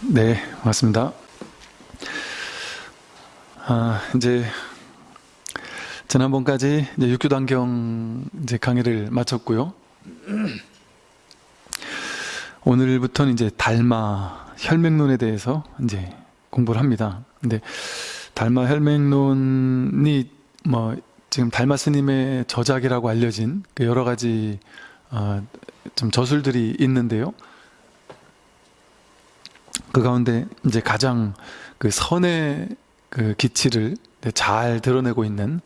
네, 맞습니다. 아, 이제 지난번까지 이제 육교 단경 이제 강의를 마쳤고요. 오늘부터는 이제 달마 혈맹론에 대해서 이제 공부를 합니다. 근데 달마 혈맹론이 뭐 지금 달마 스님의 저작이라고 알려진 그 여러 가지 어, 좀 저술들이 있는데요. 그 가운데 이제 가장 그 선의 그 기치를 잘 드러내고 있는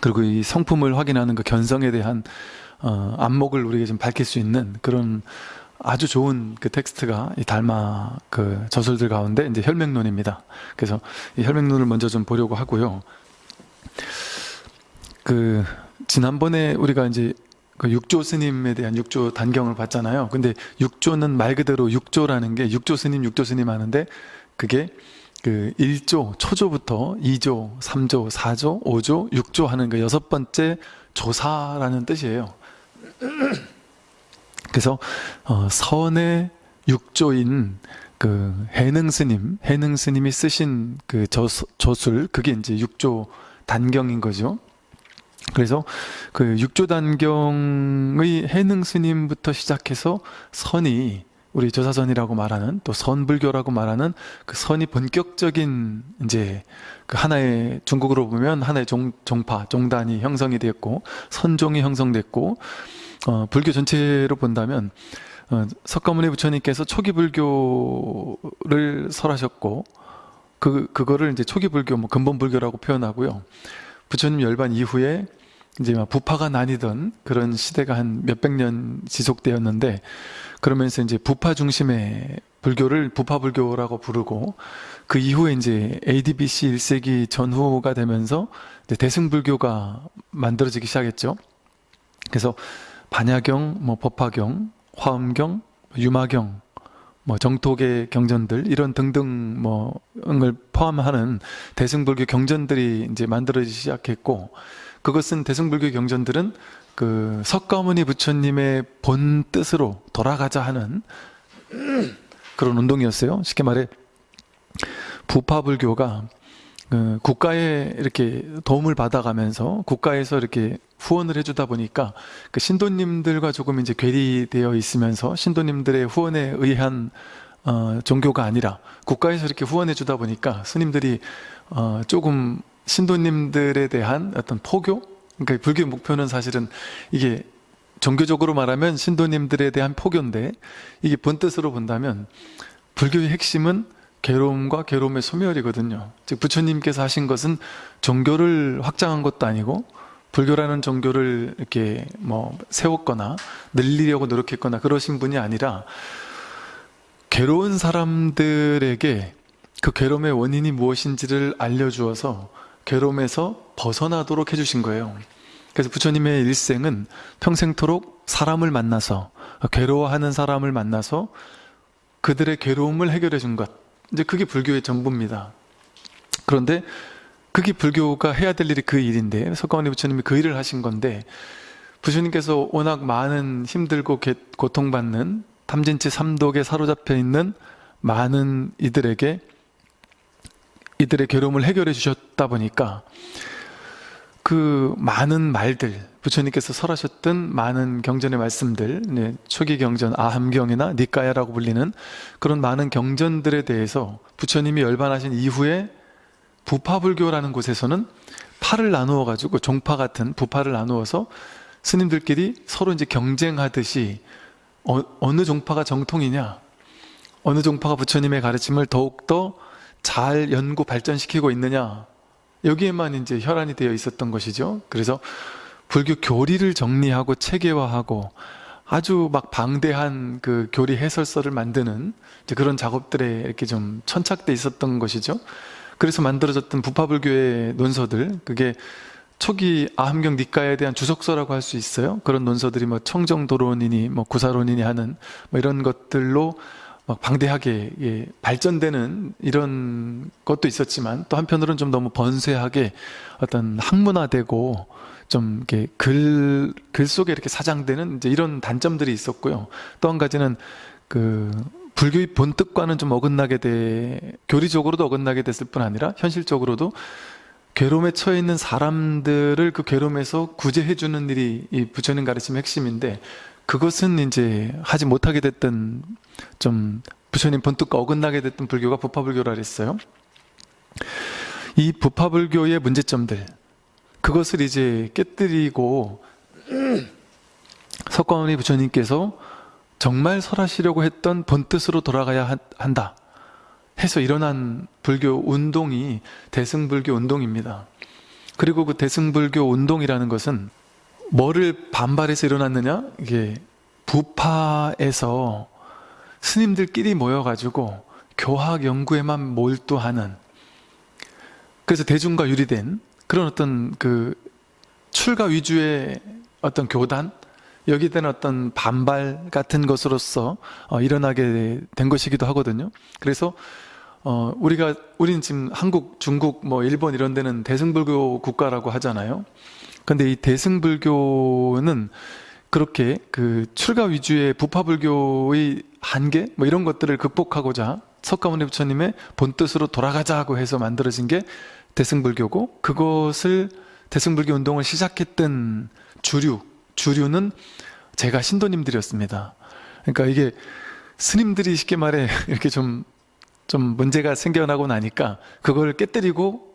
그리고 이 성품을 확인하는 그 견성에 대한 어, 안목을 우리에게 좀 밝힐 수 있는 그런 아주 좋은 그 텍스트가 이 달마 그 저술들 가운데 이제 혈맹론입니다. 그래서 이 혈맹론을 먼저 좀 보려고 하고요. 그 지난번에 우리가 이제 그 육조 스님에 대한 육조 단경을 봤잖아요. 근데 육조는 말 그대로 육조라는 게 육조 스님, 육조 스님 하는데 그게 그 1조, 초조부터 2조, 3조, 4조, 5조, 6조 하는 그 여섯 번째 조사라는 뜻이에요. 그래서 어, 선의 육조인 그 해능 스님, 해능 스님이 쓰신 그 저, 저술, 그게 이제 육조 단경인 거죠. 그래서 그 육조단경의 해능 스님부터 시작해서 선이 우리 조사선이라고 말하는 또 선불교라고 말하는 그 선이 본격적인 이제 그 하나의 중국으로 보면 하나의 종, 종파, 종단이 형성이 됐고 선종이 형성됐고 어, 불교 전체로 본다면 어, 석가모니 부처님께서 초기 불교를 설하셨고 그 그거를 이제 초기 불교 뭐 근본 불교라고 표현하고요. 부처님 열반 이후에 이제 부파가 나뉘던 그런 시대가 한 몇백 년 지속되었는데 그러면서 이제 부파 중심의 불교를 부파 불교라고 부르고 그 이후에 이제 ADBC 1세기 전후가 되면서 대승 불교가 만들어지기 시작했죠. 그래서 반야경, 뭐 법화경, 화엄경, 유마경, 뭐 정토계 경전들 이런 등등 뭐을 포함하는 대승불교 경전들이 이제 만들어지기 시작했고 그것은 대승불교 경전들은 그 석가모니 부처님의 본 뜻으로 돌아가자 하는 그런 운동이었어요. 쉽게 말해 부파불교가 그 국가에 이렇게 도움을 받아가면서 국가에서 이렇게 후원을 해주다 보니까 그 신도님들과 조금 이제 괴리되어 있으면서 신도님들의 후원에 의한 어, 종교가 아니라 국가에서 이렇게 후원해주다 보니까 스님들이 어, 조금 신도님들에 대한 어떤 포교? 그러니까 불교의 목표는 사실은 이게 종교적으로 말하면 신도님들에 대한 포교인데 이게 본뜻으로 본다면 불교의 핵심은 괴로움과 괴로움의 소멸이거든요. 즉 부처님께서 하신 것은 종교를 확장한 것도 아니고 불교라는 종교를 이렇게 뭐 세웠거나 늘리려고 노력했거나 그러신 분이 아니라 괴로운 사람들에게 그 괴로움의 원인이 무엇인지를 알려주어서 괴로움에서 벗어나도록 해주신 거예요. 그래서 부처님의 일생은 평생토록 사람을 만나서 괴로워하는 사람을 만나서 그들의 괴로움을 해결해 준 것. 이제 그게 불교의 전부입니다. 그런데 그게 불교가 해야 될 일이 그 일인데 석가모니 부처님이 그 일을 하신 건데 부처님께서 워낙 많은 힘들고 고통받는 탐진치 삼독에 사로잡혀 있는 많은 이들에게 이들의 괴로움을 해결해 주셨다 보니까 그 많은 말들 부처님께서 설하셨던 많은 경전의 말씀들 네, 초기 경전 아함경이나 니까야라고 불리는 그런 많은 경전들에 대해서 부처님이 열반하신 이후에 부파불교라는 곳에서는 파를 나누어 가지고 종파 같은 부파를 나누어서 스님들끼리 서로 이제 경쟁하듯이 어, 어느 종파가 정통이냐 어느 종파가 부처님의 가르침을 더욱더 잘 연구 발전시키고 있느냐 여기에만 이제 혈안이 되어 있었던 것이죠. 그래서 불교 교리를 정리하고 체계화하고 아주 막 방대한 그 교리 해설서를 만드는 그런 작업들에 이렇게 좀 천착돼 있었던 것이죠. 그래서 만들어졌던 부파불교의 논서들, 그게 초기 아함경 니까에 대한 주석서라고 할 수 있어요. 그런 논서들이 뭐 청정도론이니 뭐 구사론이니 하는 뭐 이런 것들로 막 방대하게 예, 발전되는 이런 것도 있었지만 또 한편으로는 좀 너무 번세하게 어떤 학문화되고 좀 이렇게 글, 글 속에 이렇게 사장되는 이제 이런 단점들이 있었고요. 또 한 가지는 그 불교의 본뜻과는 좀 어긋나게 돼 교리적으로도 어긋나게 됐을 뿐 아니라 현실적으로도 괴로움에 처해 있는 사람들을 그 괴로움에서 구제해 주는 일이 이 부처님 가르침의 핵심인데 그것은 이제 하지 못하게 됐던 좀 부처님 본뜻과 어긋나게 됐던 불교가 부파불교라 그랬어요. 이 부파불교의 문제점들 그것을 이제 깨뜨리고 석가모니 부처님께서 정말 설하시려고 했던 본뜻으로 돌아가야 한다 해서 일어난 불교 운동이 대승불교 운동입니다. 그리고 그 대승불교 운동이라는 것은 뭐를 반발해서 일어났느냐? 이게 부파에서 스님들끼리 모여가지고 교학 연구에만 몰두하는 그래서 대중과 유리된 그런 어떤 그 출가 위주의 어떤 교단 여기에 대한 어떤 반발 같은 것으로서 어, 일어나게 된 것이기도 하거든요. 그래서 어, 우리가 우리는 지금 한국, 중국, 뭐 일본 이런 데는 대승불교 국가라고 하잖아요. 근데 이 대승불교는 그렇게 그 출가 위주의 부파불교의 한계 뭐 이런 것들을 극복하고자 석가모니 부처님의 본뜻으로 돌아가자고 해서 만들어진 게 대승불교고 그것을 대승불교 운동을 시작했던 주류 주류는 제가 신도님들이었습니다. 그러니까 이게 스님들이 쉽게 말해 이렇게 좀, 좀 문제가 생겨나고 나니까 그걸 깨뜨리고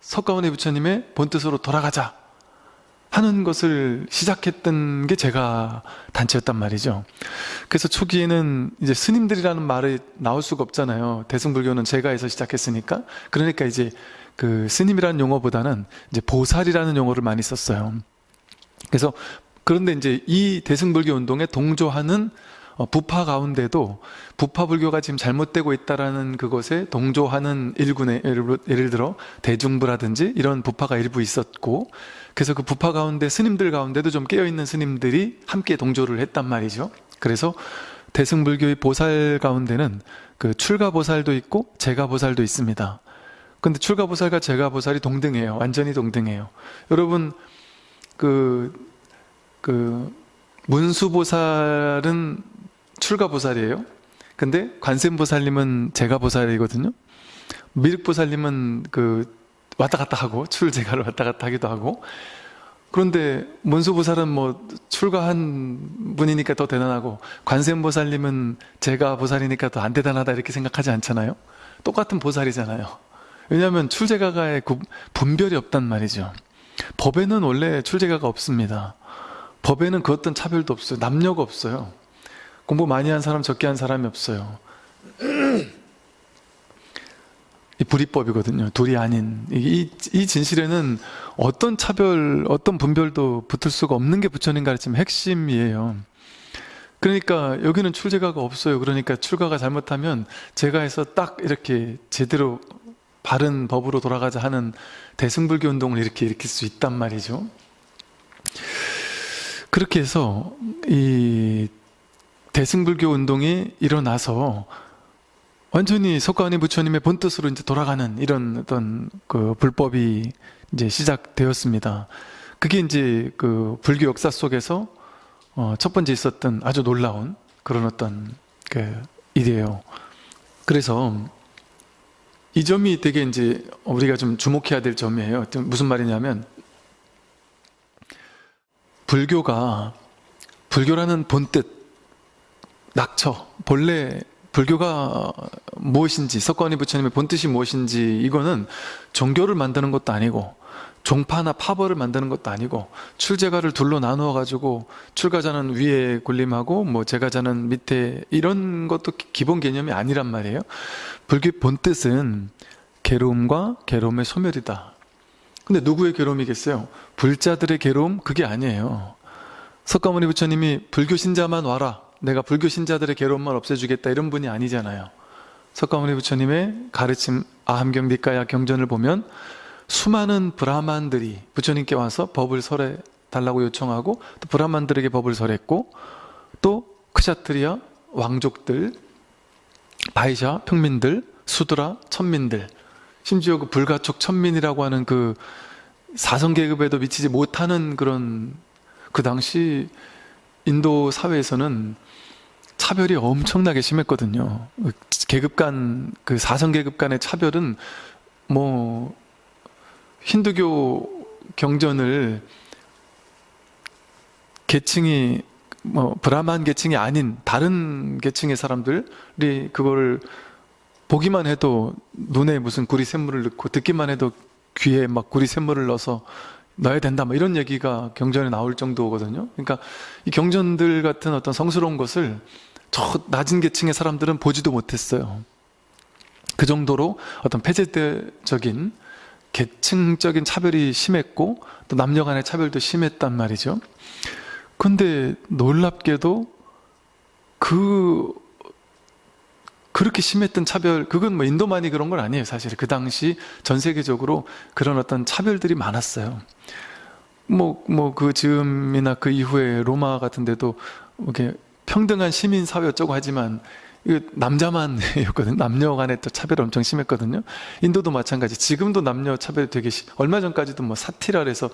석가모니 부처님의 본뜻으로 돌아가자 하는 것을 시작했던 게 제가 단체였단 말이죠. 그래서 초기에는 이제 스님들이라는 말이 나올 수가 없잖아요. 대승불교는 제가 해서 시작했으니까. 그러니까 이제 그 스님이라는 용어보다는 이제 보살이라는 용어를 많이 썼어요. 그래서 그런데 이제 이 대승불교 운동에 동조하는 어, 부파 가운데도 부파 불교가 지금 잘못되고 있다라는 그것에 동조하는 일군의 예를, 예를 들어 대중부라든지 이런 부파가 일부 있었고 그래서 그 부파 가운데 스님들 가운데도 좀 깨어있는 스님들이 함께 동조를 했단 말이죠. 그래서 대승불교의 보살 가운데는 그 출가보살도 있고 제가보살도 있습니다. 근데 출가보살과 제가보살이 동등해요. 완전히 동등해요. 여러분 그, 그 문수보살은 출가보살이에요. 근데 관세음보살님은 제가보살이거든요. 미륵보살님은 그 왔다 갔다 하고 출제가를 왔다 갔다 하기도 하고 그런데 문수보살은 뭐 출가한 분이니까 더 대단하고 관세음보살님은 제가 보살이니까 더 안 대단하다 이렇게 생각하지 않잖아요. 똑같은 보살이잖아요. 왜냐하면 출제가가의 분별이 없단 말이죠. 법에는 원래 출제가가 없습니다. 법에는 그 어떤 차별도 없어요. 남녀가 없어요. 공부 많이 한 사람, 적게 한 사람이 없어요. 이 불이법이거든요. 둘이 아닌. 이, 이 진실에는 어떤 차별, 어떤 분별도 붙을 수가 없는 게 부처님 가르침 핵심이에요. 그러니까 여기는 출제가가 없어요. 그러니까 출가가 잘못하면 제가 해서 딱 이렇게 제대로 바른 법으로 돌아가자 하는 대승불교 운동을 이렇게 일으킬 수 있단 말이죠. 그렇게 해서 이 대승불교 운동이 일어나서 완전히 석가모니 부처님의 본뜻으로 이제 돌아가는 이런 어떤 그 불법이 이제 시작되었습니다. 그게 이제 그 불교 역사 속에서 어 첫 번째 있었던 아주 놀라운 그런 어떤 그 일이에요. 그래서 이 점이 되게 이제 우리가 좀 주목해야 될 점이에요. 무슨 말이냐면 불교가 불교라는 본뜻 낙처 본래 불교가 무엇인지 석가모니 부처님의 본뜻이 무엇인지 이거는 종교를 만드는 것도 아니고 종파나 파벌을 만드는 것도 아니고 출제가를 둘로 나누어 가지고 출가자는 위에 군림하고 뭐 제가자는 밑에 이런 것도 기본 개념이 아니란 말이에요 불교의 본뜻은 괴로움과 괴로움의 소멸이다 근데 누구의 괴로움이겠어요? 불자들의 괴로움? 그게 아니에요 석가모니 부처님이 불교 신자만 와라 내가 불교 신자들의 괴로움만 없애주겠다 이런 분이 아니잖아요. 석가모니 부처님의 가르침 아함경 니까야 경전을 보면 수많은 브라만들이 부처님께 와서 법을 설해 달라고 요청하고 또 브라만들에게 법을 설했고 또 크샤트리아 왕족들 바이샤 평민들 수드라 천민들 심지어 그 불가촉 천민이라고 하는 그 사성 계급에도 미치지 못하는 그런 그 당시 인도 사회에서는 차별이 엄청나게 심했거든요. 계급 간, 그 사성 계급 간의 차별은 뭐, 힌두교 경전을 계층이 뭐 브라만 계층이 아닌 다른 계층의 사람들이 그거를 보기만 해도 눈에 무슨 구리 샘물을 넣고 듣기만 해도 귀에 막 구리 샘물을 넣어서 넣어야 된다 뭐 이런 얘기가 경전에 나올 정도거든요. 그러니까 이 경전들 같은 어떤 성스러운 것을 저 낮은 계층의 사람들은 보지도 못했어요. 그 정도로 어떤 폐쇄적인 계층적인 차별이 심했고 또 남녀 간의 차별도 심했단 말이죠. 근데 놀랍게도 그 그렇게 심했던 차별 그건 뭐 인도만이 그런 건 아니에요 사실 그 당시 전 세계적으로 그런 어떤 차별들이 많았어요. 뭐 뭐 그 즈음이나 그 이후에 로마 같은 데도 이렇게 평등한 시민 사회 어쩌고 하지만 이거 남자만이었거든요. 남녀 간에 또 차별이 엄청 심했거든요. 인도도 마찬가지. 지금도 남녀 차별이 되게 심 얼마 전까지도 뭐 사티라에서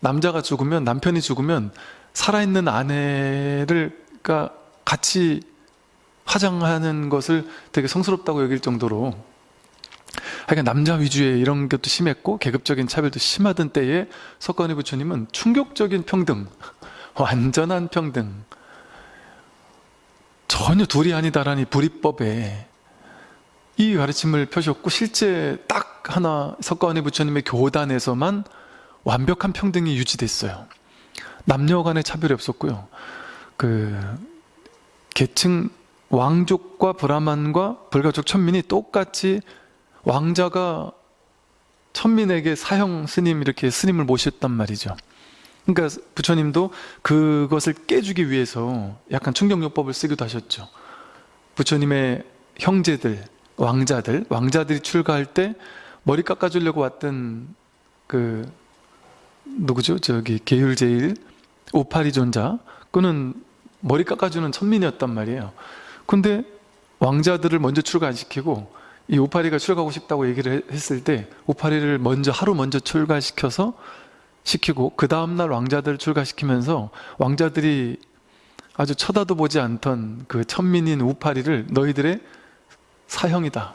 남자가 죽으면 남편이 죽으면 살아있는 아내를 가 같이 화장하는 것을 되게 성스럽다고 여길 정도로. 하여간 남자 위주의 이런 것도 심했고 계급적인 차별도 심하던 때에 석가모니 부처님은 충격적인 평등 완전한 평등 전혀 둘이 아니다라니 불이법에 이 가르침을 펴셨고 실제 딱 하나 석가모니 부처님의 교단에서만 완벽한 평등이 유지됐어요. 남녀 간의 차별이 없었고요. 그 계층 왕족과 브라만과 불가족 천민이 똑같이 왕자가 천민에게 사형 스님 이렇게 스님을 모셨단 말이죠. 그러니까 부처님도 그것을 깨주기 위해서 약간 충격요법을 쓰기도 하셨죠. 부처님의 형제들, 왕자들 왕자들이 출가할 때 머리 깎아주려고 왔던 그 누구죠? 저기 계율제일 오파리 존자 그는 머리 깎아주는 천민이었단 말이에요 근데 왕자들을 먼저 출가시키고 이 오파리가 출가하고 싶다고 얘기를 했을 때 오파리를 먼저 하루 먼저 출가시켜서 시키고 그 다음날 왕자들 출가시키면서 왕자들이 아주 쳐다도 보지 않던 그 천민인 우파리를 너희들의 사형이다.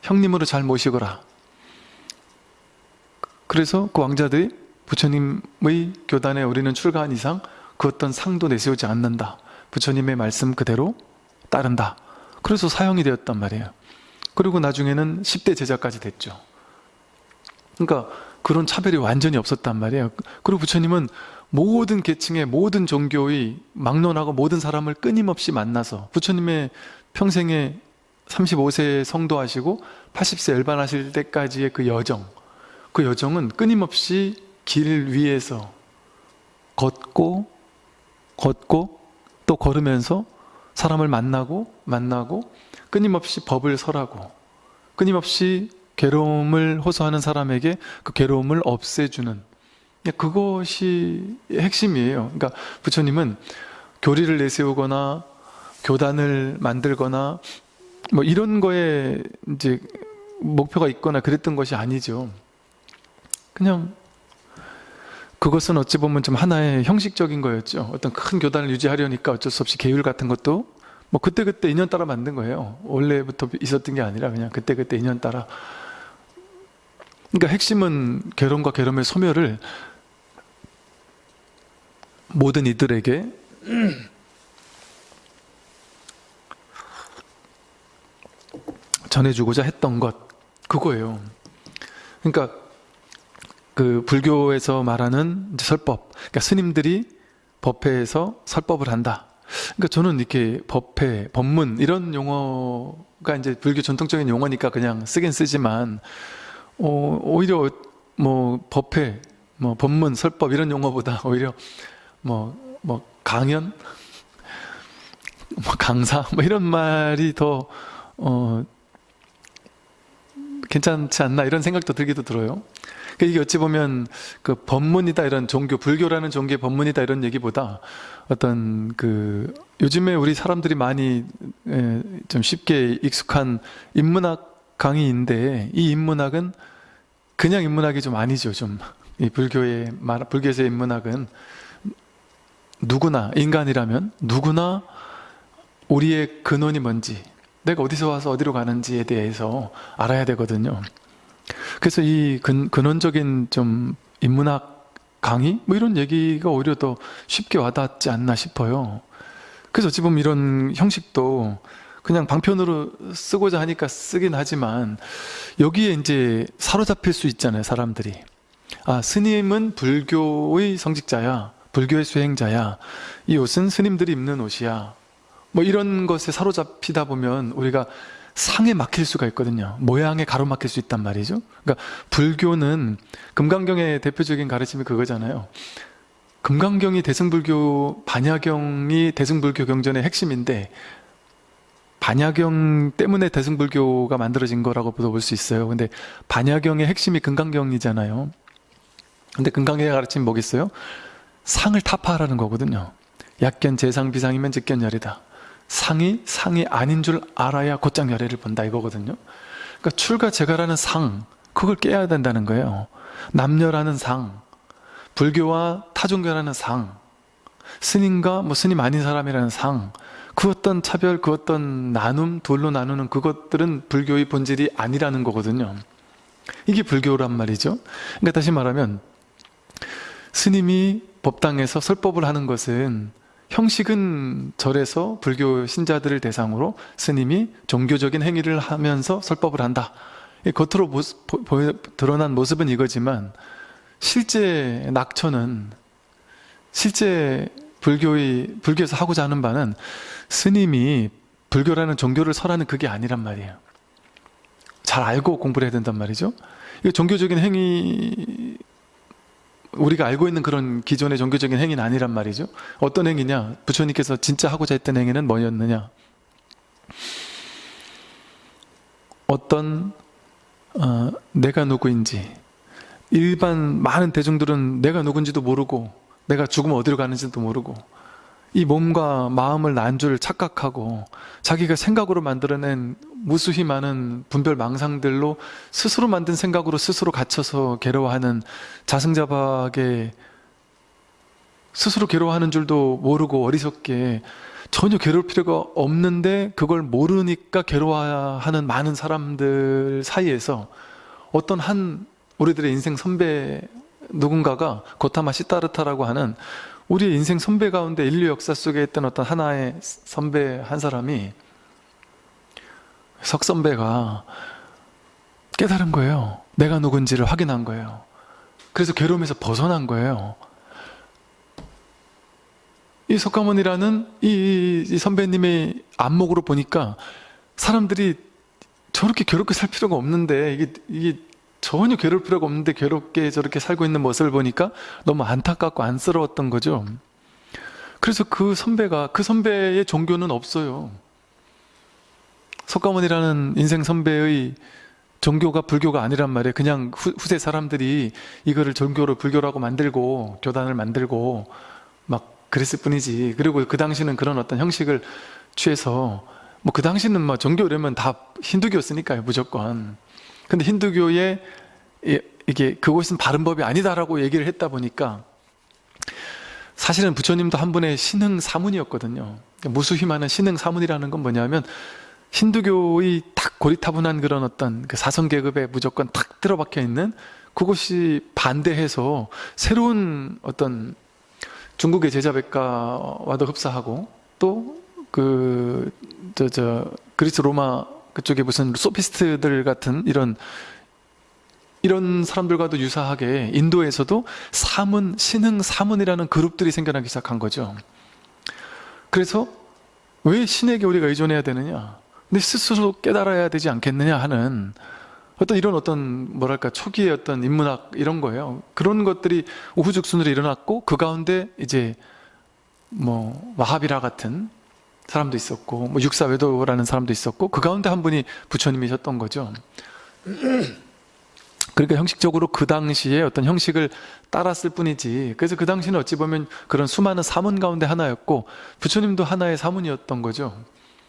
형님으로 잘 모시거라. 그래서 그 왕자들이 부처님의 교단에 우리는 출가한 이상 그 어떤 상도 내세우지 않는다. 부처님의 말씀 그대로 따른다. 그래서 사형이 되었단 말이에요. 그리고 나중에는 10대 제자까지 됐죠. 그러니까 그런 차별이 완전히 없었단 말이에요. 그리고 부처님은 모든 계층의 모든 종교의 막론하고 모든 사람을 끊임없이 만나서 부처님의 평생에 35세 성도하시고 80세 열반하실 때까지의 그 여정 그 여정은 끊임없이 길 위에서 걷고 걷고 또 걸으면서 사람을 만나고 만나고 끊임없이 법을 설하고 끊임없이 괴로움을 호소하는 사람에게 그 괴로움을 없애주는. 그것이 핵심이에요. 그러니까 부처님은 교리를 내세우거나 교단을 만들거나 뭐 이런 거에 이제 목표가 있거나 그랬던 것이 아니죠. 그냥 그것은 어찌 보면 좀 하나의 형식적인 거였죠. 어떤 큰 교단을 유지하려니까 어쩔 수 없이 계율 같은 것도 뭐 그때그때 인연 따라 만든 거예요. 원래부터 있었던 게 아니라 그냥 그때그때 인연 따라. 그러니까 핵심은 괴로움과 괴로움의 소멸을 모든 이들에게 전해주고자 했던 것 그거예요. 그러니까 그 불교에서 말하는 설법. 그러니까 스님들이 법회에서 설법을 한다. 그러니까 저는 이렇게 법회, 법문 이런 용어가 이제 불교 전통적인 용어니까 그냥 쓰긴 쓰지만 어, 오히려 뭐 법회, 뭐 법문, 설법 이런 용어보다 오히려 뭐, 뭐 강연, 뭐 강사? 뭐 이런 말이 더 어, 괜찮지 않나 이런 생각도 들기도 들어요. 그러니까 이게 어찌 보면 그 법문이다 이런 종교 불교라는 종교의 법문이다 이런 얘기보다 어떤 그 요즘에 우리 사람들이 많이 에, 좀 쉽게 익숙한 인문학 강의인데 이 인문학은 그냥 인문학이 좀 아니죠 좀 이 불교의 말 불교에서의 인문학은 누구나 인간이라면 누구나 우리의 근원이 뭔지 내가 어디서 와서 어디로 가는지에 대해서 알아야 되거든요. 그래서 이 근, 근원적인 좀 인문학 강의? 뭐 이런 얘기가 오히려 더 쉽게 와닿지 않나 싶어요. 그래서 보면 이런 형식도 그냥 방편으로 쓰고자 하니까 쓰긴 하지만 여기에 이제 사로잡힐 수 있잖아요 사람들이. 아 스님은 불교의 성직자야 불교의 수행자야. 이 옷은 스님들이 입는 옷이야. 뭐 이런 것에 사로잡히다 보면 우리가 상에 막힐 수가 있거든요 모양에 가로막힐 수 있단 말이죠 그러니까 불교는 금강경의 대표적인 가르침이 그거잖아요 금강경이 대승불교 반야경이 대승불교 경전의 핵심인데 반야경 때문에 대승불교가 만들어진 거라고 볼 수 있어요. 근데 반야경의 핵심이 금강경이잖아요. 근데 금강경의 가르침이 뭐겠어요? 상을 타파하라는 거거든요. 약견 재상 비상이면 직견열이다. 상이 상이 아닌 줄 알아야 곧장 열애를 본다 이거거든요. 그러니까 출가 제가라는 상 그걸 깨야 된다는 거예요. 남녀라는 상, 불교와 타종교라는 상, 스님과 뭐 스님 아닌 사람이라는 상, 그 어떤 차별, 그 어떤 나눔, 둘로 나누는 그것들은 불교의 본질이 아니라는 거거든요. 이게 불교란 말이죠. 그러니까 다시 말하면 스님이 법당에서 설법을 하는 것은 형식은 절에서 불교 신자들을 대상으로 스님이 종교적인 행위를 하면서 설법을 한다. 겉으로 모습, 보, 드러난 모습은 이거지만 실제 낙처는 실제 불교의 불교에서 하고자 하는 바는 스님이 불교라는 종교를 설하는 그게 아니란 말이에요. 잘 알고 공부를 해야 된단 말이죠. 이 종교적인 행위 우리가 알고 있는 그런 기존의 종교적인 행위는 아니란 말이죠. 어떤 행위냐? 부처님께서 진짜 하고자 했던 행위는 뭐였느냐? 어떤 어, 내가 누구인지 일반 많은 대중들은 내가 누군지도 모르고 내가 죽으면 어디로 가는지도 모르고 이 몸과 마음을 난 줄 착각하고 자기가 생각으로 만들어낸 무수히 많은 분별 망상들로 스스로 만든 생각으로 스스로 갇혀서 괴로워하는 자승자박에 스스로 괴로워하는 줄도 모르고 어리석게 전혀 괴로울 필요가 없는데 그걸 모르니까 괴로워하는 많은 사람들 사이에서 어떤 한 우리들의 인생 선배 누군가가 고타마 시타르타라고 하는 우리의 인생 선배 가운데 인류 역사 속에 있던 어떤 하나의 선배 한 사람이 석 선배가 깨달은 거예요. 내가 누군지를 확인한 거예요. 그래서 괴로움에서 벗어난 거예요. 이 석가모니라는 이, 이 선배님의 안목으로 보니까 사람들이 저렇게 괴롭게 살 필요가 없는데 이게, 이게 전혀 괴로울 필요가 없는데 괴롭게 저렇게 살고 있는 모습을 보니까 너무 안타깝고 안쓰러웠던 거죠. 그래서 그 선배가 그 선배의 종교는 없어요. 석가모니라는 인생 선배의 종교가 불교가 아니란 말이에요. 그냥 후, 후세 사람들이 이거를 종교로 불교라고 만들고 교단을 만들고 막 그랬을 뿐이지. 그리고 그 당시는 그런 어떤 형식을 취해서 뭐 그 당시는 뭐 종교라면 다 힌두교였으니까요, 무조건. 근데 힌두교의 이게 그곳은 바른 법이 아니다라고 얘기를 했다 보니까 사실은 부처님도 한 분의 신흥 사문이었거든요. 무수히 많은 신흥 사문이라는 건 뭐냐면 힌두교의 딱 고리타분한 그런 어떤 그 사선 계급에 무조건 탁 들어박혀 있는 그것이 반대해서 새로운 어떤 중국의 제자백과와도 흡사하고 또 그 저 저 그리스 로마 그쪽에 무슨 소피스트들 같은 이런 이런 사람들과도 유사하게 인도에서도 사문, 신흥 사문이라는 그룹들이 생겨나기 시작한 거죠. 그래서 왜 신에게 우리가 의존해야 되느냐? 내 스스로 깨달아야 되지 않겠느냐 하는 어떤 이런 어떤 뭐랄까 초기의 어떤 인문학 이런 거예요. 그런 것들이 우후죽순으로 일어났고 그 가운데 이제 뭐 와하비라 같은 사람도 있었고 뭐 육사외도라는 사람도 있었고 그 가운데 한 분이 부처님이셨던 거죠. 그러니까 형식적으로 그 당시에 어떤 형식을 따랐을 뿐이지 그래서 그 당시는 어찌 보면 그런 수많은 사문 가운데 하나였고 부처님도 하나의 사문이었던 거죠.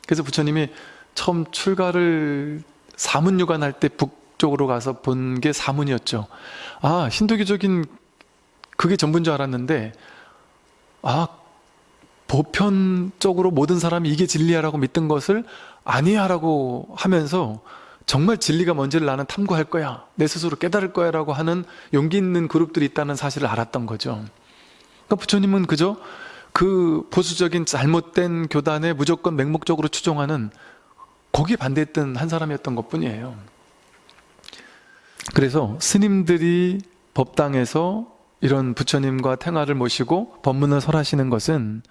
그래서 부처님이 처음 출가를 사문유관 할 때 북쪽으로 가서 본 게 사문이었죠. 아 힌두교적인 그게 전부인 줄 알았는데 아 보편적으로 모든 사람이 이게 진리야라고 믿던 것을 아니야라고 하면서 정말 진리가 뭔지를 나는 탐구할 거야. 내 스스로 깨달을 거야 라고 하는 용기 있는 그룹들이 있다는 사실을 알았던 거죠. 그러니까 부처님은 그저 그 보수적인 잘못된 교단에 무조건 맹목적으로 추종하는 거기에 반대했던 한 사람이었던 것 뿐이에요. 그래서 스님들이 법당에서 이런 부처님과 탱화를 모시고 법문을 설하시는 것은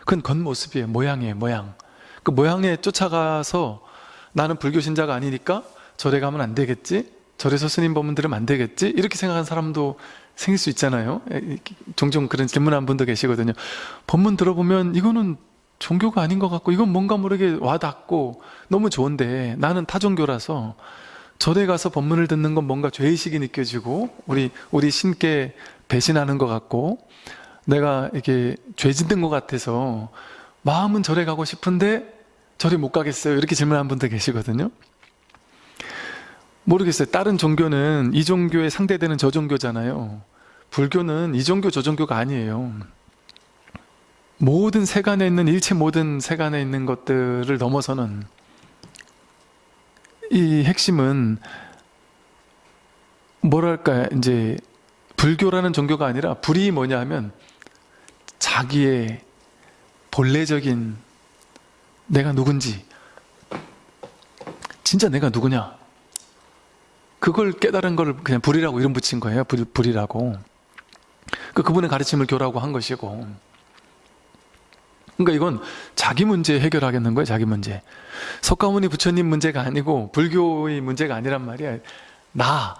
그건 겉모습이에요. 모양이에요. 모양. 그 모양에 쫓아가서 나는 불교 신자가 아니니까 절에 가면 안 되겠지? 절에서 스님 법문 들으면 안 되겠지? 이렇게 생각하는 사람도 생길 수 있잖아요. 에, 종종 그런 질문한 분도 계시거든요. 법문 들어보면 이거는 종교가 아닌 것 같고 이건 뭔가 모르게 와닿고 너무 좋은데 나는 타종교라서 절에 가서 법문을 듣는 건 뭔가 죄의식이 느껴지고 우리 우리 신께 배신하는 것 같고 내가 이렇게 죄 짓는 것 같아서 마음은 절에 가고 싶은데 절에 못 가겠어요. 이렇게 질문한 분들 계시거든요. 모르겠어요. 다른 종교는 이 종교에 상대되는 저 종교잖아요. 불교는 이 종교 저 종교가 아니에요 모든 세간에 있는 일체 모든 세간에 있는 것들을 넘어서는 이 핵심은 뭐랄까 이제 불교라는 종교가 아니라 불이 뭐냐 하면 자기의 본래적인 내가 누군지 진짜 내가 누구냐? 그걸 깨달은 걸 그냥 불이라고 이름 붙인 거예요. 불, 불이라고. 그 그분의 가르침을 교라고 한 것이고 그러니까 이건 자기 문제 해결하겠는 거예요 자기 문제. 석가모니 부처님 문제가 아니고 불교의 문제가 아니란 말이야. 나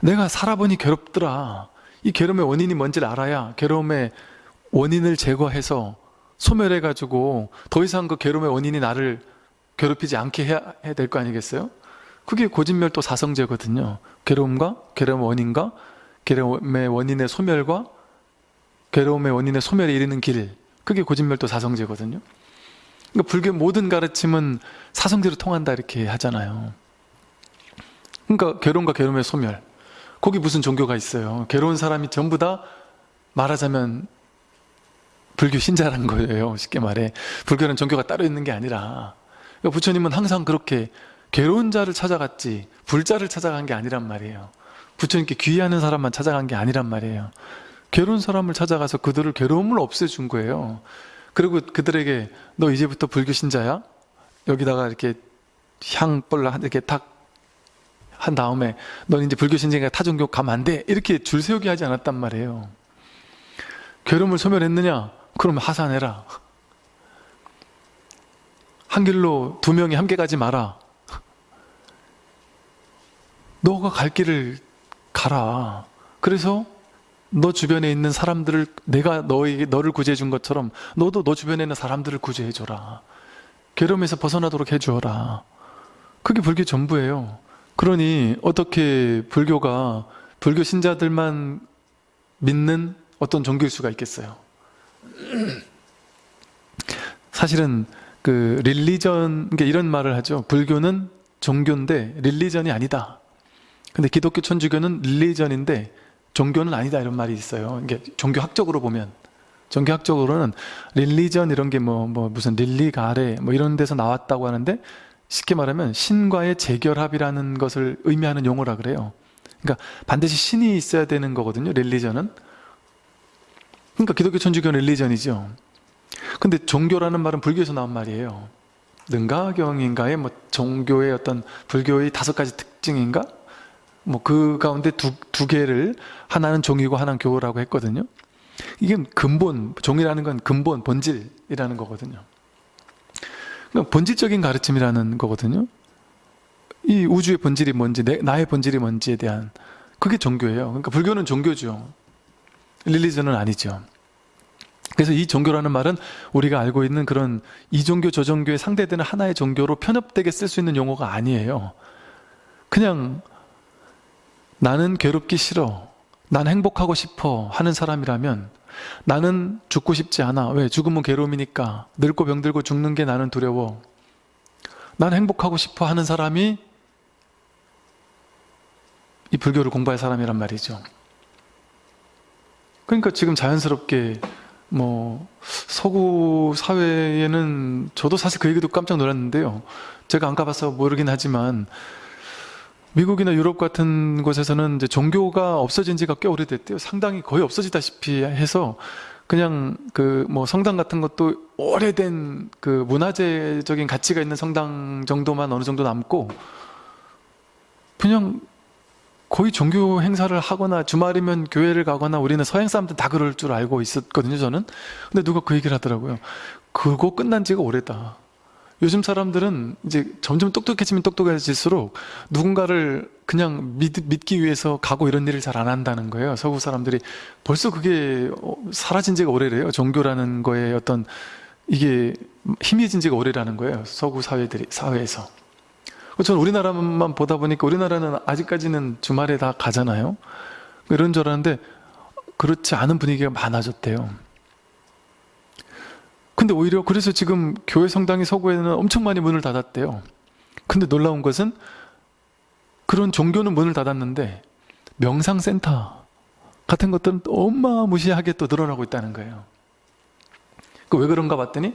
내가 살아보니 괴롭더라. 이 괴로움의 원인이 뭔지를 알아야 괴로움의 원인을 제거해서 소멸해 가지고 더 이상 그 괴로움의 원인이 나를 괴롭히지 않게 해야, 해야 될 거 아니겠어요? 그게 고진멸도 사성제거든요. 괴로움과 괴로움의 원인과 괴로움의 원인의 소멸과 괴로움의 원인의 소멸에 이르는 길 그게 고진멸도 사성제거든요. 그러니까 불교 모든 가르침은 사성제로 통한다 이렇게 하잖아요. 그러니까 괴로움과 괴로움의 소멸. 거기 무슨 종교가 있어요? 괴로운 사람이 전부 다 말하자면 불교 신자란 거예요. 쉽게 말해. 불교는 종교가 따로 있는 게 아니라. 그러니까 부처님은 항상 그렇게 괴로운 자를 찾아갔지 불자를 찾아간 게 아니란 말이에요. 부처님께 귀의하는 사람만 찾아간 게 아니란 말이에요 괴로운 사람을 찾아가서 그들을 괴로움을 없애준 거예요. 그리고 그들에게 너 이제부터 불교 신자야? 여기다가 이렇게 향벌 이렇게 탁 한 다음에 넌 이제 불교 신자니까 타종교 가면 안 돼. 이렇게 줄 세우게 하지 않았단 말이에요. 괴로움을 소멸했느냐? 그럼 하산해라. 한 길로 두 명이 함께 가지 마라. 너가 갈 길을 가라. 그래서 너 주변에 있는 사람들을 내가 너에게 너를 구제해 준 것처럼 너도 너 주변에 있는 사람들을 구제해 줘라. 괴로움에서 벗어나도록 해 주어라. 그게 불교 전부예요. 그러니 어떻게 불교가 불교 신자들만 믿는 어떤 종교일 수가 있겠어요? 사실은 그 릴리전 그러니까 이런 말을 하죠. 불교는 종교인데 릴리전이 아니다. 근데 기독교 천주교는 릴리전인데 종교는 아니다 이런 말이 있어요. 이게 종교학적으로 보면. 종교학적으로는 릴리전 이런 게 뭐 뭐 무슨 릴리가레 뭐 이런 데서 나왔다고 하는데 쉽게 말하면 신과의 재결합이라는 것을 의미하는 용어라 그래요. 그러니까 반드시 신이 있어야 되는 거거든요 릴리전은. 그러니까 기독교 천주교는 릴리전이죠. 근데 종교라는 말은 불교에서 나온 말이에요. 능가경인가의 뭐 종교의 어떤 불교의 다섯 가지 특징인가 뭐 그 가운데 두, 두 개를 하나는 종이고 하나는 교라고 했거든요. 이게 근본, 종이라는 건 근본, 본질이라는 거거든요. 그러니까 본질적인 가르침이라는 거거든요. 이 우주의 본질이 뭔지, 내, 나의 본질이 뭔지에 대한 그게 종교예요. 그러니까 불교는 종교죠. 릴리전은 아니죠. 그래서 이 종교라는 말은 우리가 알고 있는 그런 이 종교 저 종교에 상대되는 하나의 종교로 편협되게 쓸 수 있는 용어가 아니에요. 그냥 나는 괴롭기 싫어. 난 행복하고 싶어 하는 사람이라면 나는 죽고 싶지 않아. 왜? 죽으면 괴로움이니까. 늙고 병들고 죽는 게 나는 두려워. 난 행복하고 싶어 하는 사람이 이 불교를 공부할 사람이란 말이죠. 그러니까 지금 자연스럽게 뭐 서구 사회에는 저도 사실 그 얘기도 깜짝 놀랐는데요. 제가 안 가봐서 모르긴 하지만 미국이나 유럽 같은 곳에서는 이제 종교가 없어진 지가 꽤 오래됐대요. 상당히 거의 없어지다시피 해서 그냥 그 뭐 성당 같은 것도 오래된 그 문화재적인 가치가 있는 성당 정도만 어느 정도 남고 그냥 거의 종교 행사를 하거나 주말이면 교회를 가거나 우리는 서양 사람들 다 그럴 줄 알고 있었거든요, 저는. 근데 누가 그 얘기를 하더라고요. 그거 끝난 지가 오래다. 요즘 사람들은 이제 점점 똑똑해지면 똑똑해질수록 누군가를 그냥 믿, 믿기 위해서 가고 이런 일을 잘 안 한다는 거예요. 서구 사람들이 벌써 그게 어, 사라진 지가 오래래요. 종교라는 거에 어떤 이게 희미해진 지가 오래라는 거예요. 서구 사회들이 사회에서. 저는 우리나라만 보다 보니까 우리나라는 아직까지는 주말에 다 가잖아요. 이런 줄 알았는데 그렇지 않은 분위기가 많아졌대요. 근데 오히려 그래서 지금 교회 성당이 서구에는 엄청 많이 문을 닫았대요. 근데 놀라운 것은 그런 종교는 문을 닫았는데 명상센터 같은 것들은 또 어마무시하게 또 늘어나고 있다는 거예요. 그 왜 그런가 봤더니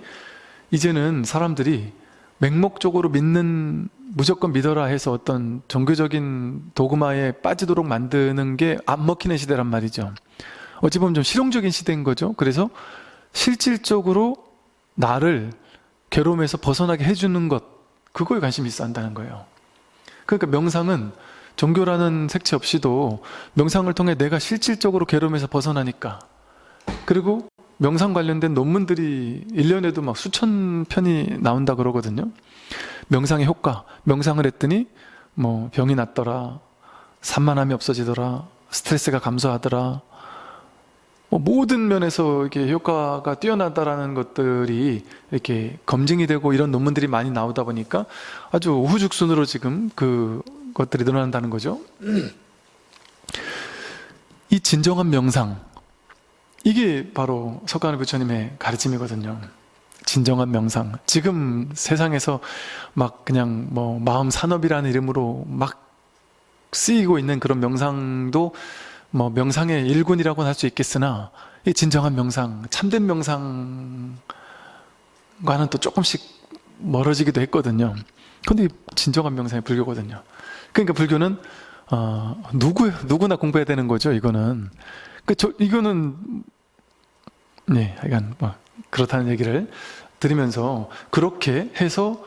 이제는 사람들이 맹목적으로 믿는 무조건 믿어라 해서 어떤 종교적인 도그마에 빠지도록 만드는 게 안 먹히는 시대란 말이죠. 어찌 보면 좀 실용적인 시대인 거죠. 그래서 실질적으로 나를 괴로움에서 벗어나게 해주는 것 그거에 관심이 한다는 거예요. 그러니까 명상은 종교라는 색채 없이도 명상을 통해 내가 실질적으로 괴로움에서 벗어나니까 그리고 명상 관련된 논문들이 1년에도 막 수천 편이 나온다 그러거든요. 명상의 효과, 명상을 했더니 뭐 병이 낫더라, 산만함이 없어지더라, 스트레스가 감소하더라, 뭐 모든 면에서 이렇게 효과가 뛰어나다라는 것들이 이렇게 검증이 되고 이런 논문들이 많이 나오다 보니까 아주 우후죽순으로 지금 그 것들이 늘어난다는 거죠. 이 진정한 명상, 이게 바로 석가모니 부처님의 가르침이거든요. 진정한 명상. 지금 세상에서 막 그냥 뭐 마음 산업이라는 이름으로 막 쓰이고 있는 그런 명상도 뭐 명상의 일군이라고 할수 있겠으나 이 진정한 명상, 참된 명상과는 또 조금씩 멀어지기도 했거든요. 근데 진정한 명상이 불교거든요. 그러니까 불교는 어, 누구 누구나 공부해야 되는 거죠. 이거는 그 저 이거는 네, 약간 뭐 그렇다는 얘기를 드리면서 그렇게 해서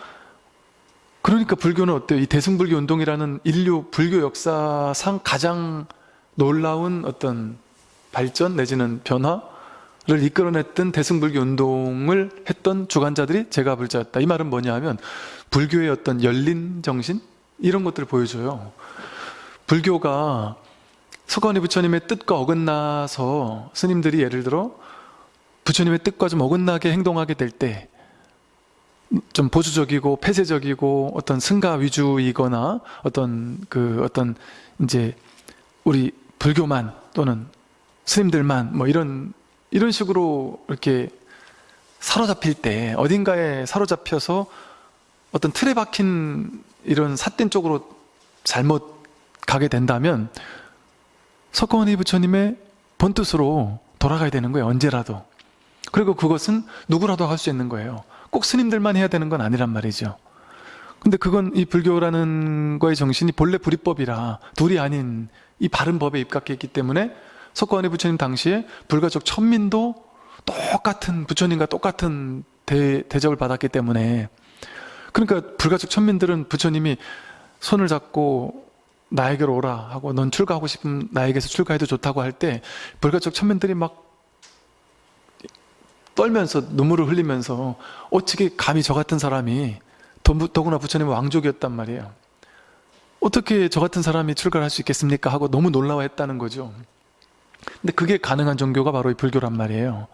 그러니까 불교는 어때요? 이 대승불교 운동이라는 인류 불교 역사상 가장 놀라운 어떤 발전 내지는 변화를 이끌어냈던 대승불교 운동을 했던 주관자들이 제가 불자였다. 이 말은 뭐냐 하면 불교의 어떤 열린 정신 이런 것들을 보여줘요. 불교가 석가모니 부처님의 뜻과 어긋나서 스님들이 예를 들어 부처님의 뜻과 좀 어긋나게 행동하게 될 때 좀 보수적이고 폐쇄적이고 어떤 승가 위주이거나 어떤 그 어떤 이제 우리 불교만 또는 스님들만 뭐 이런 이런 식으로 이렇게 사로잡힐 때 어딘가에 사로잡혀서 어떤 틀에 박힌 이런 삿된 쪽으로 잘못 가게 된다면 석가모니 부처님의 본뜻으로 돌아가야 되는 거예요 언제라도. 그리고 그것은 누구라도 할 수 있는 거예요. 꼭 스님들만 해야 되는 건 아니란 말이죠. 근데 그건 이 불교라는 거의 정신이 본래 불이법이라 둘이 아닌 이 바른 법에 입각했기 때문에 석가모니 부처님 당시에 불가족 천민도 똑같은 부처님과 똑같은 대, 대접을 받았기 때문에. 그러니까 불가족 천민들은 부처님이 손을 잡고 나에게로 오라 하고 넌 출가하고 싶으면 나에게서 출가해도 좋다고 할 때 불가족 천민들이 막 떨면서 눈물을 흘리면서 어떻게 감히 저 같은 사람이 더구나 부처님은 왕족이었단 말이에요 어떻게 저 같은 사람이 출가를 할수 있겠습니까? 하고 너무 놀라워했다는 거죠 근데 그게 가능한 종교가 바로 이 불교란 말이에요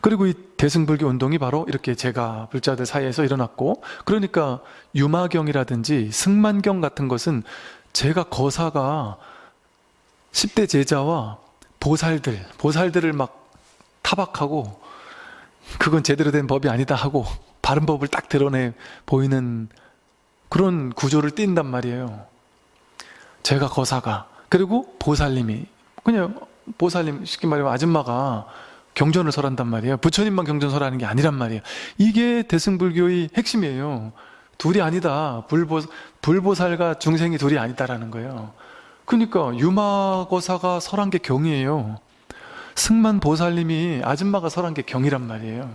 그리고 이 대승불교 운동이 바로 이렇게 제가 불자들 사이에서 일어났고 그러니까 유마경이라든지 승만경 같은 것은 제가 거사가 10대 제자와 보살들, 보살들을 막 타박하고 그건 제대로 된 법이 아니다 하고 바른 법을 딱 드러내 보이는 그런 구조를 띈단 말이에요. 제가 거사가 그리고 보살님이 그냥 보살님 쉽게 말하면 아줌마가 경전을 설한단 말이에요. 부처님만 경전 설하는 게 아니란 말이에요. 이게 대승불교의 핵심이에요. 둘이 아니다. 불보, 불보살과 중생이 둘이 아니다라는 거예요. 그러니까 유마거사가 설한 게 경이에요. 승만 보살님이 아줌마가 설한 게 경이란 말이에요.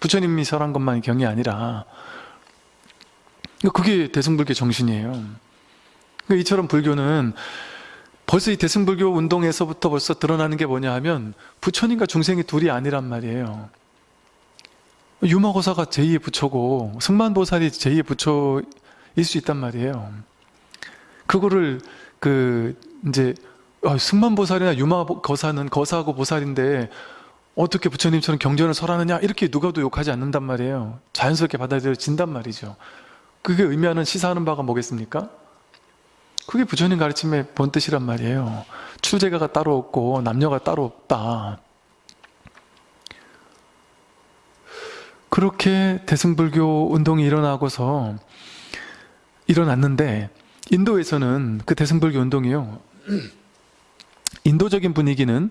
부처님이 설한 것만이 경이 아니라 그게 대승불교 정신이에요. 그러니까 이처럼 불교는 벌써 이 대승불교 운동에서부터 벌써 드러나는 게 뭐냐 하면 부처님과 중생이 둘이 아니란 말이에요. 유마고사가 제2의 부처고 승만보살이 제2의 부처일 수 있단 말이에요. 그거를 그 이제 아, 승만보살이나 유마거사는 거사하고 보살인데 어떻게 부처님처럼 경전을 설하느냐 이렇게 누가도 욕하지 않는단 말이에요. 자연스럽게 받아들여진단 말이죠. 그게 의미하는 시사하는 바가 뭐겠습니까? 그게 부처님 가르침의 본뜻이란 말이에요. 출제가가 따로 없고 남녀가 따로 없다. 그렇게 대승불교 운동이 일어나고서 일어났는데 인도에서는 그 대승불교 운동이요. 인도적인 분위기는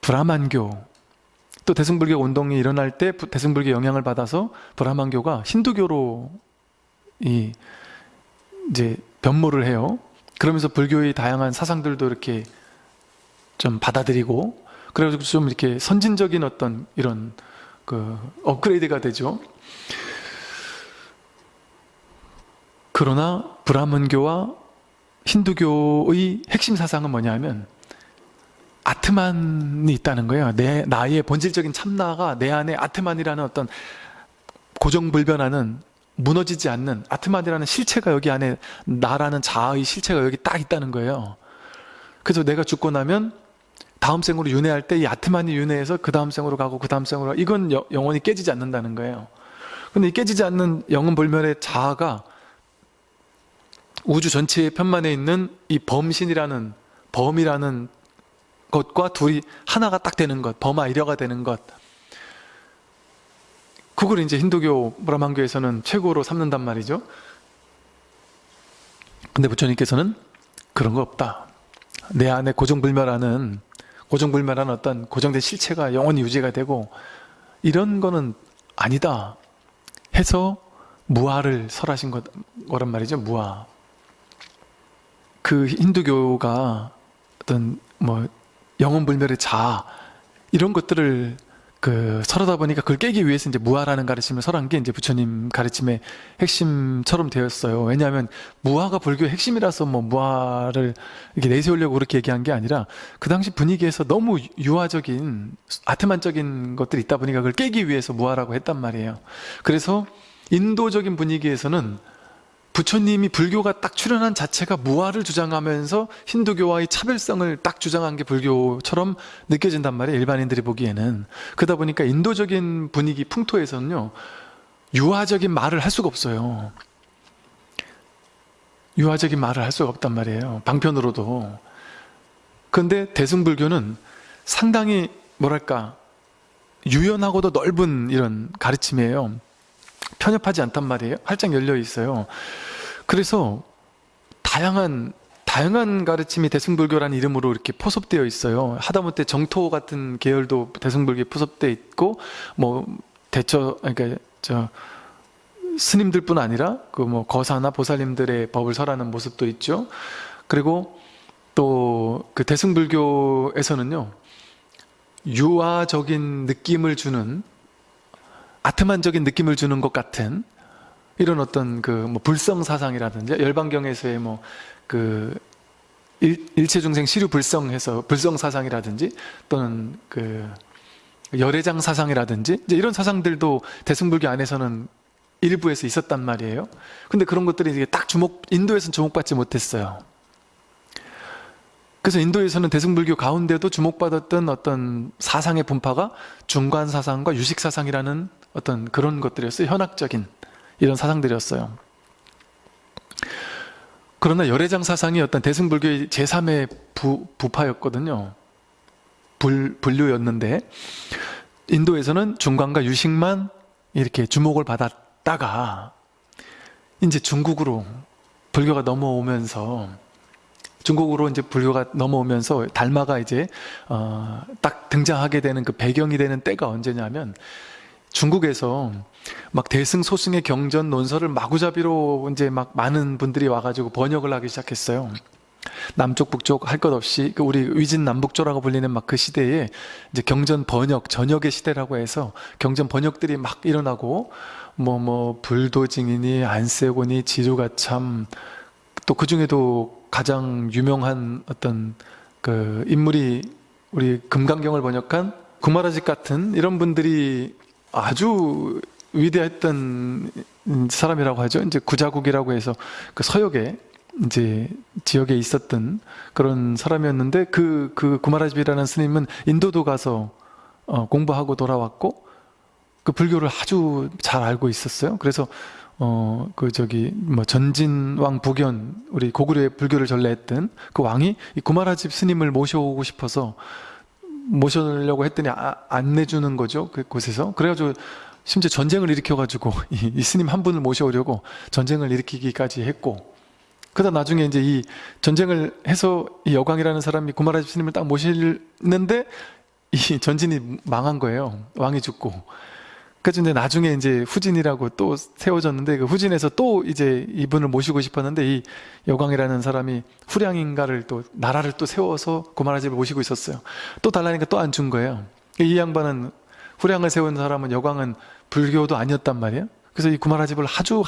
브라만교 또 대승불교 운동이 일어날 때 대승불교 영향을 받아서 브라만교가 힌두교로 이 이제 변모를 해요. 그러면서 불교의 다양한 사상들도 이렇게 좀 받아들이고 그래가지고 좀 이렇게 선진적인 어떤 이런 그 업그레이드가 되죠. 그러나 브라문교와 힌두교의 핵심 사상은 뭐냐면 아트만이 있다는 거예요. 내 나의 본질적인 참나가 내 안에 아트만이라는 어떤 고정불변하는 무너지지 않는 아트만이라는 실체가 여기 안에 나라는 자아의 실체가 여기 딱 있다는 거예요. 그래서 내가 죽고 나면 다음 생으로 윤회할 때 이 아트만이 윤회해서 그 다음 생으로 가고 그 다음 생으로 이건 여, 영원히 깨지지 않는다는 거예요. 근데 이 깨지지 않는 영은 불멸의 자아가 우주 전체의 편만에 있는 이 범신이라는 범이라는 것과 둘이 하나가 딱 되는 것, 범아 이려가 되는 것. 그걸 이제 힌두교 브라만교에서는 최고로 삼는단 말이죠. 근데 부처님께서는 그런 거 없다. 내 안에 고정불멸하는 고정불멸한 어떤 고정된 실체가 영원히 유지가 되고 이런 거는 아니다 해서 무아를 설하신 것, 거란 말이죠. 무아. 그 힌두교가 어떤 뭐 영혼불멸의 자 이런 것들을 그 설하다 보니까 그걸 깨기 위해서 이제 무아라는 가르침을 설한 게 이제 부처님 가르침의 핵심처럼 되었어요. 왜냐하면 무아가 불교의 핵심이라서 뭐 무아를 이렇게 내세우려고 그렇게 얘기한 게 아니라 그 당시 분위기에서 너무 유아적인 아트만적인 것들이 있다 보니까 그걸 깨기 위해서 무아라고 했단 말이에요. 그래서 인도적인 분위기에서는 부처님이 불교가 딱 출현한 자체가 무아를 주장하면서 힌두교와의 차별성을 딱 주장한 게 불교처럼 느껴진단 말이에요. 일반인들이 보기에는. 그러다 보니까 인도적인 분위기, 풍토에서는요. 유아적인 말을 할 수가 없어요. 유아적인 말을 할 수가 없단 말이에요. 방편으로도. 그런데 대승불교는 상당히 뭐랄까 유연하고도 넓은 이런 가르침이에요. 편협하지 않단 말이에요. 활짝 열려 있어요. 그래서 다양한 다양한 가르침이 대승불교라는 이름으로 이렇게 포섭되어 있어요. 하다못해 정토 같은 계열도 대승불교에 포섭되어 있고 뭐 대처 그러니까 저 스님들뿐 아니라 그 뭐 거사나 보살님들의 법을 설하는 모습도 있죠. 그리고 또 그 대승불교에서는요 유아적인 느낌을 주는 아트만적인 느낌을 주는 것 같은 이런 어떤 그 뭐 불성 사상이라든지 열반경에서의 뭐그 일체 중생 시류 불성해서 불성 사상이라든지 또는 그 열애장 사상이라든지 이제 이런 사상들도 대승불교 안에서는 일부에서 있었단 말이에요. 근데 그런 것들이 이게 딱 주목 인도에서는 주목받지 못했어요. 그래서 인도에서는 대승불교 가운데도 주목받았던 어떤 사상의 분파가 중관 사상과 유식 사상이라는 어떤 그런 것들이었어요. 현학적인 이런 사상들이었어요. 그러나 열애장 사상이 어떤 대승불교의 제3의 부, 부파였거든요. 불, 분류였는데 인도에서는 중관과 유식만 이렇게 주목을 받았다가 이제 중국으로 불교가 넘어오면서 중국으로 이제 불교가 넘어오면서 달마가 이제 어, 딱 등장하게 되는 그 배경이 되는 때가 언제냐면 중국에서 막 대승 소승의 경전 논설을 마구잡이로 이제 막 많은 분들이 와가지고 번역을 하기 시작했어요. 남쪽 북쪽 할 것 없이 그 우리 위진 남북조라고 불리는 막 그 시대에 이제 경전 번역 전역의 시대라고 해서 경전 번역들이 막 일어나고 뭐뭐 불도징이니 안세곤이 지루가참 또 그 중에도 가장 유명한 어떤 그 인물이 우리 금강경을 번역한 구마라집 같은 이런 분들이 아주 위대했던 사람이라고 하죠. 이제 구자국이라고 해서 그 서역에 이제 지역에 있었던 그런 사람이었는데 그, 그 구마라집이라는 스님은 인도도 가서 어, 공부하고 돌아왔고 그 불교를 아주 잘 알고 있었어요. 그래서 어, 그 저기 뭐 전진왕 부견 우리 고구려의 불교를 전래했던 그 왕이 이 구마라집 스님을 모셔오고 싶어서 모셔려고 했더니 아, 안 내주는 거죠. 그 곳에서. 그래가지고 심지어 전쟁을 일으켜가지고 이, 이 스님 한 분을 모셔오려고 전쟁을 일으키기까지 했고 그러다 나중에 이제 이 전쟁을 해서 이 여광이라는 사람이 구마라집 스님을 딱 모시는데 이 전진이 망한 거예요. 왕이 죽고. 그래서 이제 나중에 이제 후진이라고 또 세워졌는데 그 후진에서 또 이제 이분을 모시고 싶었는데 이 여광이라는 사람이 후량인가를 또 나라를 또 세워서 고마라집을 모시고 있었어요. 또 달라니까 또 안 준 거예요. 이 양반은 후량을 세운 사람은 여광은 불교도 아니었단 말이에요. 그래서 이 구마라집을 아주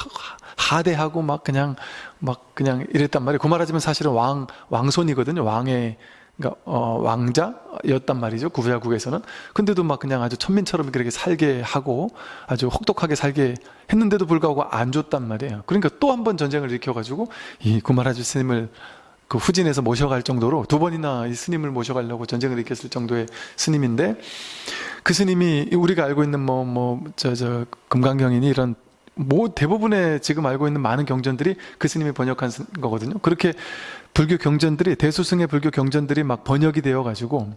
하대하고 막 그냥 막 그냥 이랬단 말이에요. 구마라집은 사실은 왕 왕손이거든요. 왕의 그러니까 어, 왕자였단 말이죠 구부야국에서는 근데도 막 그냥 아주 천민처럼 그렇게 살게 하고 아주 혹독하게 살게 했는데도 불구하고 안 줬단 말이에요 그러니까 또 한 번 전쟁을 일으켜가지고 이 구마라주 스님을 그 후진에서 모셔갈 정도로 두 번이나 이 스님을 모셔가려고 전쟁을 일으켰을 정도의 스님인데 그 스님이 우리가 알고 있는 뭐 뭐 저 저 금강경이니 이런 뭐 대부분의 지금 알고 있는 많은 경전들이 그 스님이 번역한 거거든요. 그렇게 불교 경전들이 대수승의 불교 경전들이 막 번역이 되어 가지고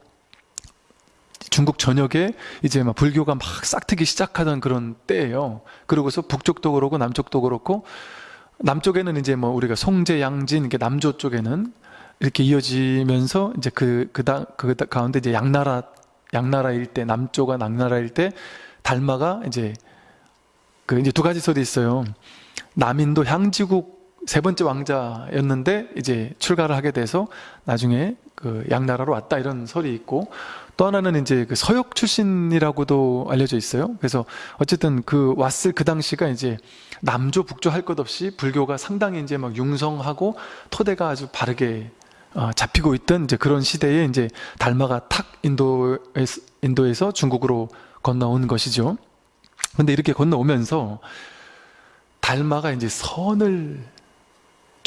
중국 전역에 이제 막 불교가 막 싹트기 시작하던 그런 때예요. 그러고서 북쪽도 그렇고 남쪽도 그렇고 남쪽에는 이제 뭐 우리가 송제, 양진 이렇게 남조 쪽에는 이렇게 이어지면서 이제 그, 그, 다, 그 가운데 이제 양나라, 양나라 일대, 남조가 양나라 일대, 달마가 이제 그 이제 두 가지 설이 있어요. 남인도 향지국 세 번째 왕자였는데 이제 출가를 하게 돼서 나중에 그 양나라로 왔다 이런 설이 있고 또 하나는 이제 그 서역 출신이라고도 알려져 있어요. 그래서 어쨌든 그 왔을 그 당시가 이제 남조 북조 할 것 없이 불교가 상당히 이제 막 융성하고 토대가 아주 바르게 어, 잡히고 있던 이제 그런 시대에 이제 달마가 탁 인도에서, 인도에서 중국으로 건너온 것이죠. 근데 이렇게 건너오면서 달마가 이제 선을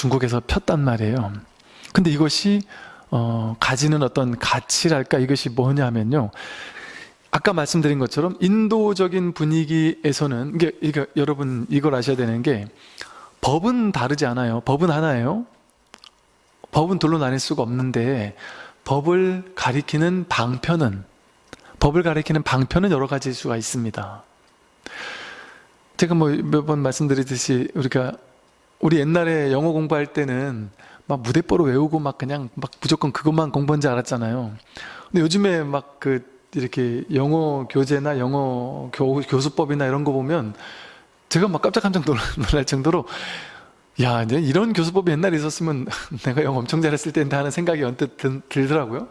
중국에서 폈단 말이에요. 근데 이것이 어, 가지는 어떤 가치랄까 이것이 뭐냐면요. 아까 말씀드린 것처럼 인도적인 분위기에서는 이게, 이게 여러분 이걸 아셔야 되는 게 법은 다르지 않아요. 법은 하나예요. 법은 둘로 나뉠 수가 없는데 법을 가리키는 방편은 법을 가리키는 방편은 여러 가지일 수가 있습니다. 제가 뭐 몇 번 말씀드리듯이 우리가 우리 옛날에 영어 공부할 때는 막 무대뽀로 외우고 막 그냥 막 무조건 그것만 공부한 줄 알았잖아요. 근데 요즘에 막 그 이렇게 영어 교재나 영어 교, 교수법이나 이런 거 보면 제가 막 깜짝깜짝 놀랄 정도로 야, 이제 이런 교수법이 옛날에 있었으면 내가 영어 엄청 잘했을 텐데 하는 생각이 언뜻 들더라고요.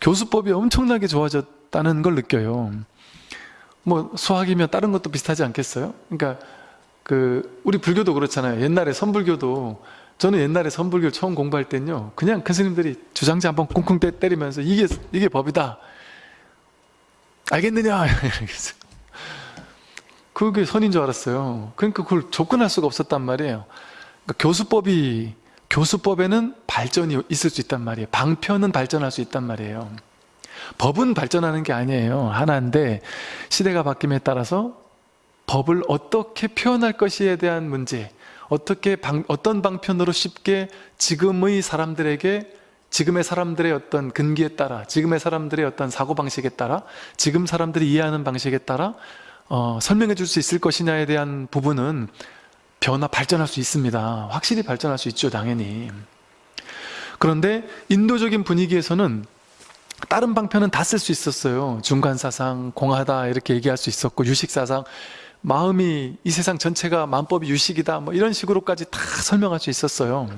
교수법이 엄청나게 좋아졌다는 걸 느껴요. 뭐 수학이면 다른 것도 비슷하지 않겠어요? 그러니까 그 우리 불교도 그렇잖아요. 옛날에 선불교도 저는 옛날에 선불교 처음 공부할 때는요. 그냥 큰 스님들이 주장지 한번 쿵쿵 때리면서 이게 이게 법이다. 알겠느냐? 그게 선인 줄 알았어요. 그러니까 그걸 접근할 수가 없었단 말이에요. 그러니까 교수법이 교수법에는 발전이 있을 수 있단 말이에요. 방편은 발전할 수 있단 말이에요. 법은 발전하는 게 아니에요. 하나인데 시대가 바뀜에 따라서 법을 어떻게 표현할 것이에 대한 문제 어떻게 방, 어떤 방편으로 쉽게 지금의 사람들에게 지금의 사람들의 어떤 근기에 따라 지금의 사람들의 어떤 사고방식에 따라 지금 사람들이 이해하는 방식에 따라 어, 설명해 줄 수 있을 것이냐에 대한 부분은 변화 발전할 수 있습니다 확실히 발전할 수 있죠 당연히 그런데 인도적인 분위기에서는 다른 방편은 다 쓸 수 있었어요. 중간사상, 공하다 이렇게 얘기할 수 있었고 유식사상, 마음이 이 세상 전체가 만법이 유식이다 뭐 이런 식으로까지 다 설명할 수 있었어요.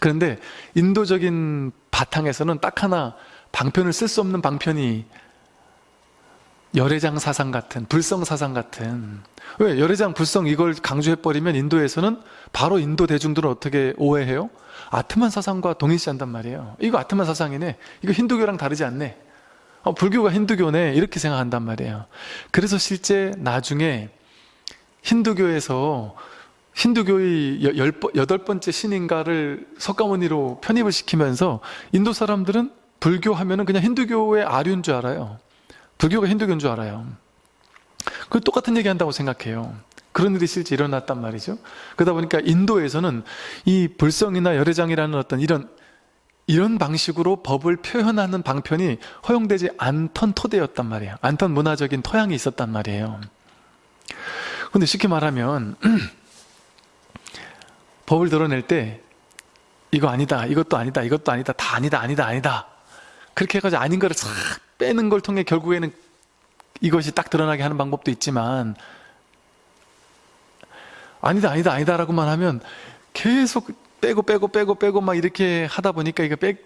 그런데 인도적인 바탕에서는 딱 하나 방편을 쓸 수 없는 방편이 열애장 사상 같은 불성 사상 같은. 왜 열애장 불성 이걸 강조해버리면 인도에서는 바로 인도 대중들은 어떻게 오해해요? 아트만 사상과 동일시한단 말이에요. 이거 아트만 사상이네. 이거 힌두교랑 다르지 않네. 어, 불교가 힌두교네. 이렇게 생각한단 말이에요. 그래서 실제 나중에 힌두교에서 힌두교의 여덟 번째 신인가를 석가모니로 편입을 시키면서 인도 사람들은 불교 하면은 그냥 힌두교의 아류인 줄 알아요. 불교가 힌두교인 줄 알아요. 그 똑같은 얘기 한다고 생각해요. 그런 일이 실제 일어났단 말이죠. 그러다 보니까 인도에서는 이 불성이나 열애장이라는 어떤 이런 이런 방식으로 법을 표현하는 방편이 허용되지 않던 토대였단 말이에요. 않던 문화적인 토양이 있었단 말이에요. 근데 쉽게 말하면 법을 드러낼 때 이거 아니다, 이것도 아니다, 이것도 아니다, 다 아니다, 아니다, 아니다. 그렇게 해가지고 아닌 거를 싹 빼는 걸 통해 결국에는 이것이 딱 드러나게 하는 방법도 있지만 아니다, 아니다, 아니다 라고만 하면 계속 빼고 빼고 빼고 빼고 막 이렇게 하다 보니까 이거 빼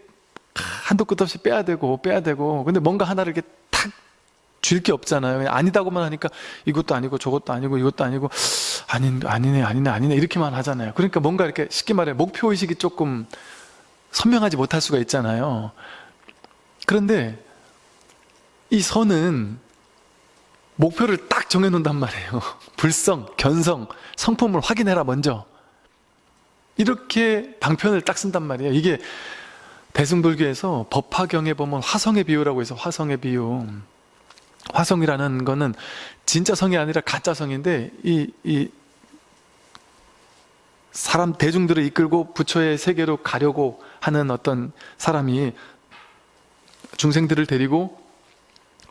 한도 끝 없이 빼야 되고 빼야 되고 근데 뭔가 하나를 이렇게 탁 줄 게 없잖아요. 아니다고만 하니까 이것도 아니고 저것도 아니고 이것도 아니고 아닌 아니네 아니네 아니네 이렇게만 하잖아요. 그러니까 뭔가 이렇게 쉽게 말해 목표 의식이 조금 선명하지 못할 수가 있잖아요. 그런데 이 선은 목표를 딱 정해놓는단 말이에요. 불성, 견성, 성품을 확인해라 먼저. 이렇게 방편을 딱 쓴단 말이에요. 이게 대승불교에서 법화경에 보면 화성의 비유라고 해서 화성의 비유. 화성이라는 거는 진짜 성이 아니라 가짜 성인데 이, 이 사람 대중들을 이끌고 부처의 세계로 가려고 하는 어떤 사람이 중생들을 데리고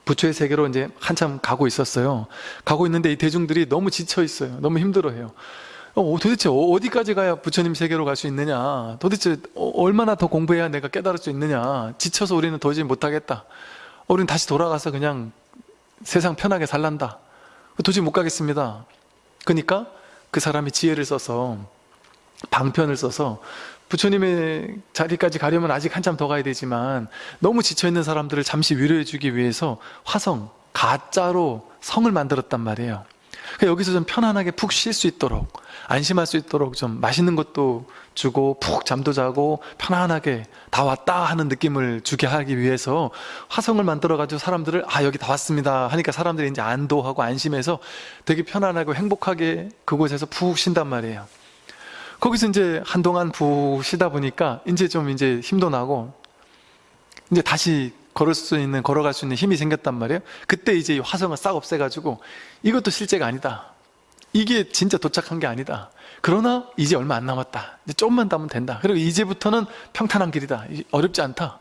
부처의 세계로 이제 한참 가고 있었어요. 가고 있는데 이 대중들이 너무 지쳐 있어요. 너무 힘들어해요. 어, 도대체 어디까지 가야 부처님 세계로 갈 수 있느냐? 도대체 어, 얼마나 더 공부해야 내가 깨달을 수 있느냐? 지쳐서 우리는 도저히 못하겠다. 어, 우리는 다시 돌아가서 그냥 세상 편하게 살란다. 도저히 못 가겠습니다. 그러니까 그 사람이 지혜를 써서 방편을 써서 부처님의 자리까지 가려면 아직 한참 더 가야 되지만 너무 지쳐있는 사람들을 잠시 위로해주기 위해서 화성, 가짜로 성을 만들었단 말이에요. 그러니까 여기서 좀 편안하게 푹 쉴 수 있도록 안심할 수 있도록 좀 맛있는 것도 주고 푹 잠도 자고 편안하게 다 왔다 하는 느낌을 주게 하기 위해서 화성을 만들어 가지고 사람들을 아 여기 다 왔습니다 하니까 사람들이 이제 안도하고 안심해서 되게 편안하고 행복하게 그곳에서 푹 쉰단 말이에요. 거기서 이제 한동안 푹 쉬다 보니까 이제 좀 이제 힘도 나고 이제 다시 걸을 수 있는 걸어갈 수 있는 힘이 생겼단 말이에요. 그때 이제 이 화성을 싹 없애가지고 이것도 실제가 아니다. 이게 진짜 도착한 게 아니다. 그러나 이제 얼마 안 남았다. 이제 조금만 더 하면 된다. 그리고 이제부터는 평탄한 길이다. 어렵지 않다.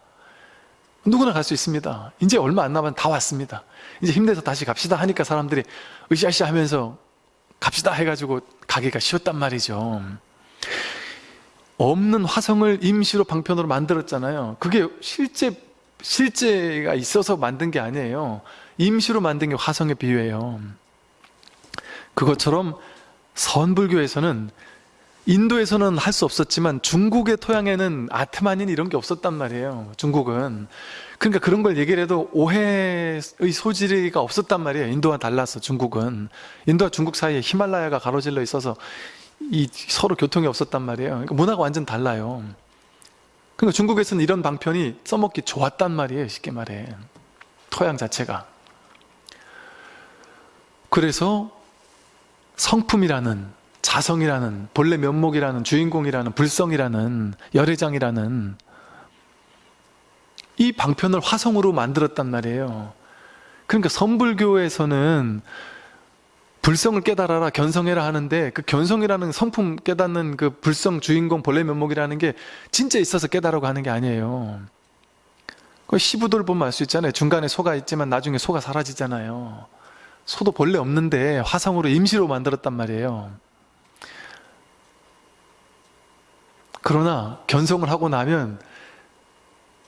누구나 갈 수 있습니다. 이제 얼마 안 남았 다 왔습니다. 이제 힘내서 다시 갑시다 하니까 사람들이 으쌰으쌰 하면서 갑시다 해가지고 가기가 쉬웠단 말이죠. 없는 화성을 임시로 방편으로 만들었잖아요. 그게 실제 실제가 있어서 만든 게 아니에요. 임시로 만든 게 화성의 비유예요. 그것처럼 선불교에서는 인도에서는 할 수 없었지만 중국의 토양에는 아트만인 이런 게 없었단 말이에요. 중국은. 그러니까 그런 걸 얘기를 해도 오해의 소지가 없었단 말이에요. 인도와 달라서 중국은. 인도와 중국 사이에 히말라야가 가로질러 있어서 이 서로 교통이 없었단 말이에요. 그러니까 문화가 완전 달라요. 그러니까 중국에서는 이런 방편이 써먹기 좋았단 말이에요. 쉽게 말해. 토양 자체가. 그래서 성품이라는 자성이라는 본래 면목이라는 주인공이라는 불성이라는 열애장이라는 이 방편을 화성으로 만들었단 말이에요. 그러니까 선불교에서는 불성을 깨달아라 견성해라 하는데 그 견성이라는 성품 깨닫는 그 불성 주인공 본래 면목이라는 게 진짜 있어서 깨달으라고 하는 게 아니에요. 그 시부들 보면 알 수 있잖아요. 중간에 소가 있지만 나중에 소가 사라지잖아요. 소도 본래 없는데 화성으로 임시로 만들었단 말이에요. 그러나 견성을 하고 나면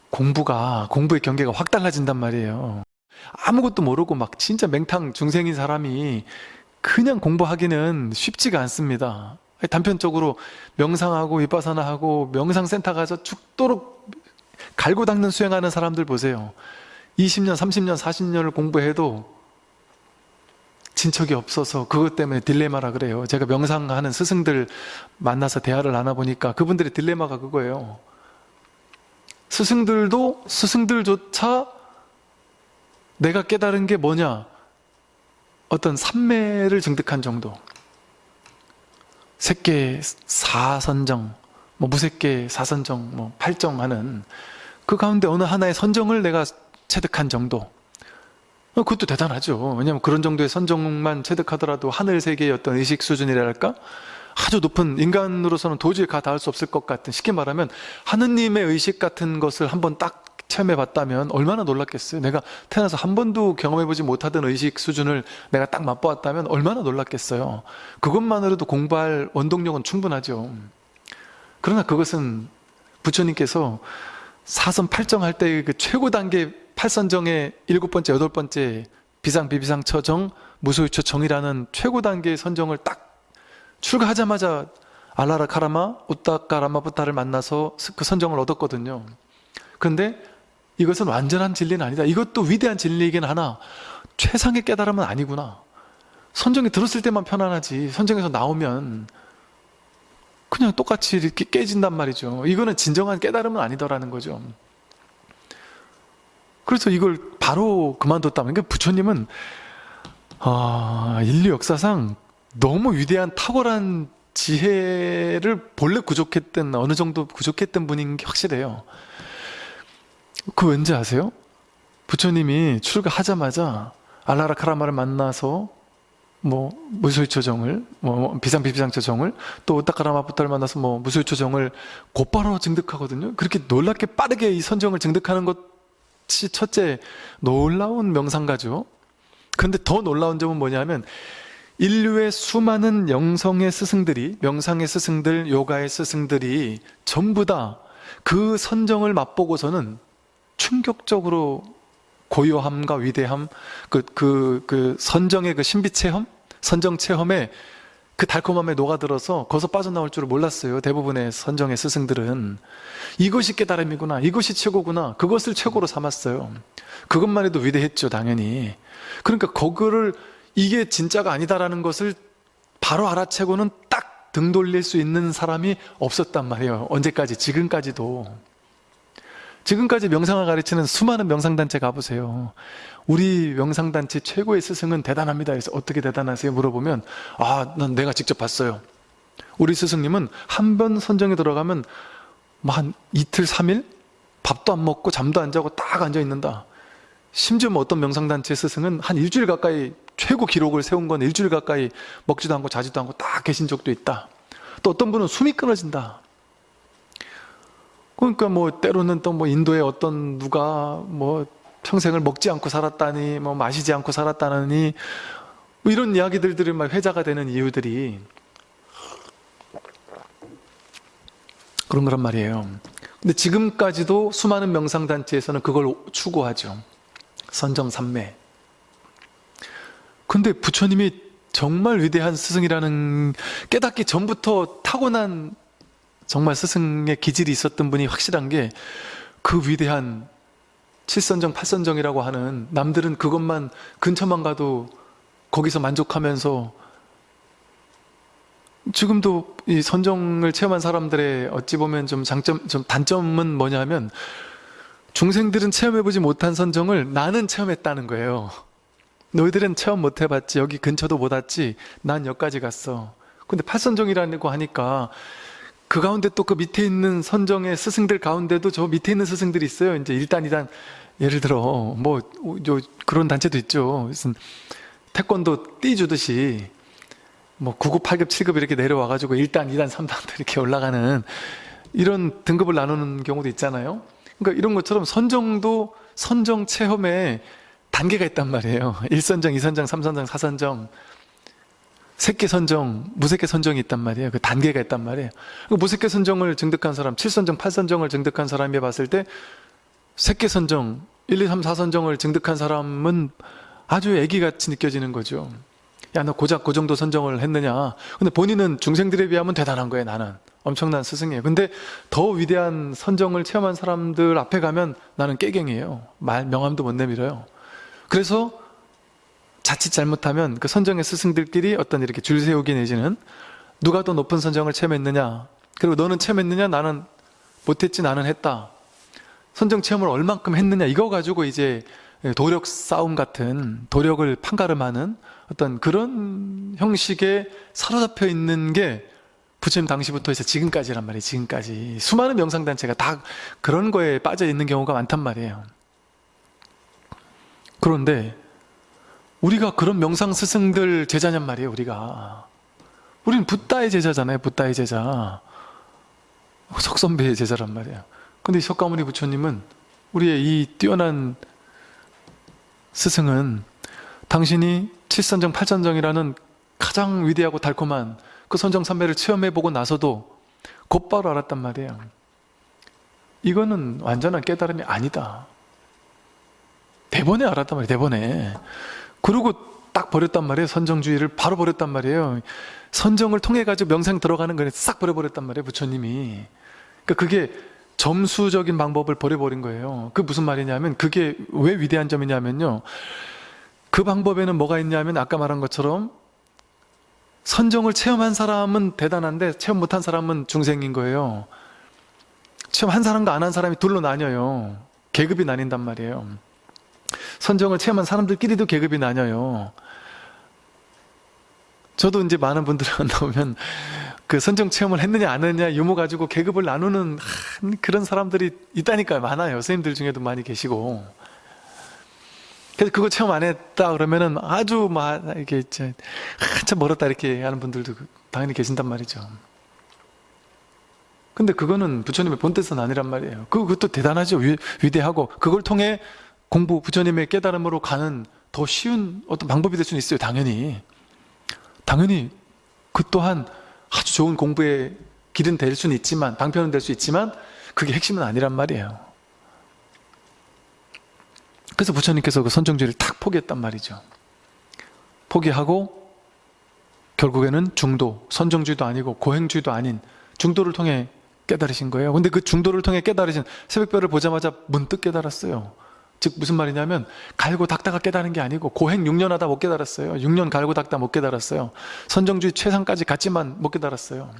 공부가 공부의 경계가 확 달라진단 말이에요. 아무것도 모르고 막 진짜 맹탕 중생인 사람이 그냥 공부하기는 쉽지가 않습니다. 단편적으로 명상하고 위파사나하고 명상센터 가서 죽도록 갈고 닦는 수행하는 사람들 보세요. 20년, 30년, 40년을 공부해도 진척이 없어서 그것 때문에 딜레마라 그래요. 제가 명상하는 스승들 만나서 대화를 나눠보니까 그분들의 딜레마가 그거예요. 스승들도 스승들조차 내가 깨달은 게 뭐냐? 어떤 삼매를 증득한 정도. 색계 사선정, 뭐 무색계 사선정, 뭐 팔정하는 그 가운데 어느 하나의 선정을 내가 체득한 정도. 어, 그것도 대단하죠. 왜냐하면 그런 정도의 선정만 체득하더라도 하늘 세계의 어떤 의식 수준이랄까? 아주 높은 인간으로서는 도저히 가 닿을 수 없을 것 같은 쉽게 말하면 하느님의 의식 같은 것을 한번 딱 체험해 봤다면 얼마나 놀랐겠어요. 내가 태어나서 한 번도 경험해 보지 못하던 의식 수준을 내가 딱 맛보았다면 얼마나 놀랐겠어요. 그것만으로도 공부할 원동력은 충분하죠. 그러나 그것은 부처님께서 사선 팔정할 때그 최고 단계 팔선정의 일곱 번째 여덟 번째 비상 비비상 처정 무소유처 정이라는 최고 단계의 선정을 딱 출가하자마자 알라라 카라마 우따카라마 부타를 만나서 그 선정을 얻었거든요. 그런데 이것은 완전한 진리는 아니다. 이것도 위대한 진리이긴 하나 최상의 깨달음은 아니구나. 선정이 들었을 때만 편안하지 선정에서 나오면 그냥 똑같이 이렇게 깨진단 말이죠. 이거는 진정한 깨달음은 아니더라는 거죠. 그래서 이걸 바로 그만뒀다면 그러니까 부처님은 아, 인류 역사상 너무 위대한 탁월한 지혜를 본래 부족했던 어느 정도 부족했던 분인 게 확실해요. 그 왠지 아세요? 부처님이 출가하자마자 알라라 카라마를 만나서 뭐 무소유초정을 뭐 비상비비상초정을 또 오타카라마부터를 만나서 뭐 무소유초정을 곧바로 증득하거든요. 그렇게 놀랍게 빠르게 이 선정을 증득하는 것이 첫째 놀라운 명상가죠. 그런데 더 놀라운 점은 뭐냐면 인류의 수많은 영성의 스승들이 명상의 스승들, 요가의 스승들이 전부 다 그 선정을 맛보고서는 충격적으로 고요함과 위대함, 그, 그, 그 선정의 그 신비 체험, 선정 체험에 그 달콤함에 녹아들어서 거기서 빠져나올 줄을 몰랐어요. 대부분의 선정의 스승들은. 이것이 깨달음이구나. 이것이 최고구나. 그것을 최고로 삼았어요. 그것만 해도 위대했죠, 당연히. 그러니까 그거를 이게 진짜가 아니다라는 것을 바로 알아채고는 딱 등 돌릴 수 있는 사람이 없었단 말이에요. 언제까지? 지금까지도. 지금까지 명상을 가르치는 수많은 명상단체 가보세요. 우리 명상단체 최고의 스승은 대단합니다. 그래서 어떻게 대단하세요? 물어보면 아, 난 내가 직접 봤어요. 우리 스승님은 한 번 선정에 들어가면 뭐한 이틀, 삼일 밥도 안 먹고 잠도 안 자고 딱 앉아 있는다. 심지어 뭐 어떤 명상단체 스승은 한 일주일 가까이 최고 기록을 세운 건 일주일 가까이 먹지도 않고 자지도 않고 딱 계신 적도 있다. 또 어떤 분은 숨이 끊어진다. 그러니까 뭐 때로는 또 뭐 인도의 어떤 누가 뭐 평생을 먹지 않고 살았다니 뭐 마시지 않고 살았다니 뭐 이런 이야기들 들으면 회자가 되는 이유들이 그런 거란 말이에요. 근데 지금까지도 수많은 명상단체에서는 그걸 추구하죠. 선정삼매. 근데 부처님이 정말 위대한 스승이라는 깨닫기 전부터 타고난 정말 스승의 기질이 있었던 분이 확실한 게 그 위대한 칠선정, 팔선정이라고 하는 남들은 그것만 근처만 가도 거기서 만족하면서 지금도 이 선정을 체험한 사람들의 어찌 보면 좀 장점, 좀 단점은 뭐냐면 중생들은 체험해보지 못한 선정을 나는 체험했다는 거예요. 너희들은 체험 못 해봤지 여기 근처도 못 왔지 난 여기까지 갔어 근데 팔선정이라고 하니까 그 가운데 또 그 밑에 있는 선정의 스승들 가운데도 저 밑에 있는 스승들이 있어요. 이제 일단 이단 예를 들어 뭐 그런 단체도 있죠. 무슨 태권도 띠 주듯이 뭐 9급, 8급, 7급 이렇게 내려와 가지고 1단, 2단, 3단 이렇게 올라가는 이런 등급을 나누는 경우도 있잖아요. 그러니까 이런 것처럼 선정도 선정 체험에 단계가 있단 말이에요. 1선정, 2선정, 3선정, 4선정 색계 선정, 무색계 선정이 있단 말이에요 그 단계가 있단 말이에요 그 무색계 선정을 증득한 사람 7선정, 8선정을 증득한 사람이 봤을 때 새끼 선정, 1, 2, 3, 4 선정을 증득한 사람은 아주 애기같이 느껴지는 거죠. 야, 너 고작 그 정도 선정을 했느냐. 근데 본인은 중생들에 비하면 대단한 거예요, 나는. 엄청난 스승이에요. 근데 더 위대한 선정을 체험한 사람들 앞에 가면 나는 깨갱이에요. 말, 명함도 못 내밀어요. 그래서 자칫 잘못하면 그 선정의 스승들끼리 어떤 이렇게 줄 세우기 내지는 누가 더 높은 선정을 체험했느냐. 그리고 너는 체험했느냐, 나는 못했지, 나는 했다. 선정 체험을 얼만큼 했느냐. 이거 가지고 이제 도력 싸움 같은 도력을 판가름하는 어떤 그런 형식에 사로잡혀 있는 게 부처님 당시부터 해서 지금까지란 말이에요. 지금까지. 수많은 명상단체가 다 그런 거에 빠져 있는 경우가 많단 말이에요. 그런데 우리가 그런 명상 스승들 제자냔 말이에요. 우리가. 우리는 붓다의 제자잖아요. 붓다의 제자. 석선배의 제자란 말이에요. 근데 석가모니 부처님은 우리의 이 뛰어난 스승은 당신이 칠선정 팔선정이라는 가장 위대하고 달콤한 그 선정 삼매를 체험해보고 나서도 곧바로 알았단 말이에요. 이거는 완전한 깨달음이 아니다. 대번에 알았단 말이에요. 대번에. 그리고 딱 버렸단 말이에요. 선정주의를 바로 버렸단 말이에요. 선정을 통해 가지고 명상 들어가는 거를 싹 버려버렸단 말이에요. 부처님이. 그러니까 그게 점수적인 방법을 버려버린 거예요. 그 무슨 말이냐면 그게 왜 위대한 점이냐면요. 그 방법에는 뭐가 있냐면 아까 말한 것처럼 선정을 체험한 사람은 대단한데 체험 못한 사람은 중생인 거예요. 체험한 사람과 안 한 사람이 둘로 나뉘어요. 계급이 나뉜단 말이에요. 선정을 체험한 사람들끼리도 계급이 나뉘어요. 저도 이제 많은 분들 만나보면 그 선정 체험을 했느냐 안 했느냐 유무 가지고 계급을 나누는 그런 사람들이 있다니까요. 많아요. 선생님들 중에도 많이 계시고. 그래서 그거 체험 안 했다 그러면은 아주 막 이렇게 한참 멀었다 이렇게 하는 분들도 당연히 계신단 말이죠. 근데 그거는 부처님의 본뜻은 아니란 말이에요. 그, 그것도 대단하죠. 위, 위대하고 그걸 통해 공부 부처님의 깨달음으로 가는 더 쉬운 어떤 방법이 될 수는 있어요. 당연히. 당연히 그 또한 아주 좋은 공부의 길은 될 수는 있지만 방편은 될 수 있지만 그게 핵심은 아니란 말이에요. 그래서 부처님께서 그 선정주의를 탁 포기했단 말이죠. 포기하고 결국에는 중도, 선정주의도 아니고 고행주의도 아닌 중도를 통해 깨달으신 거예요. 근데 그 중도를 통해 깨달으신 새벽별을 보자마자 문득 깨달았어요. 즉 무슨 말이냐면 갈고 닦다가 깨달은 게 아니고 고행 6년 하다 못 깨달았어요. 6년 갈고 닦다 못 깨달았어요. 선정주의 최상까지 갔지만 못 깨달았어요.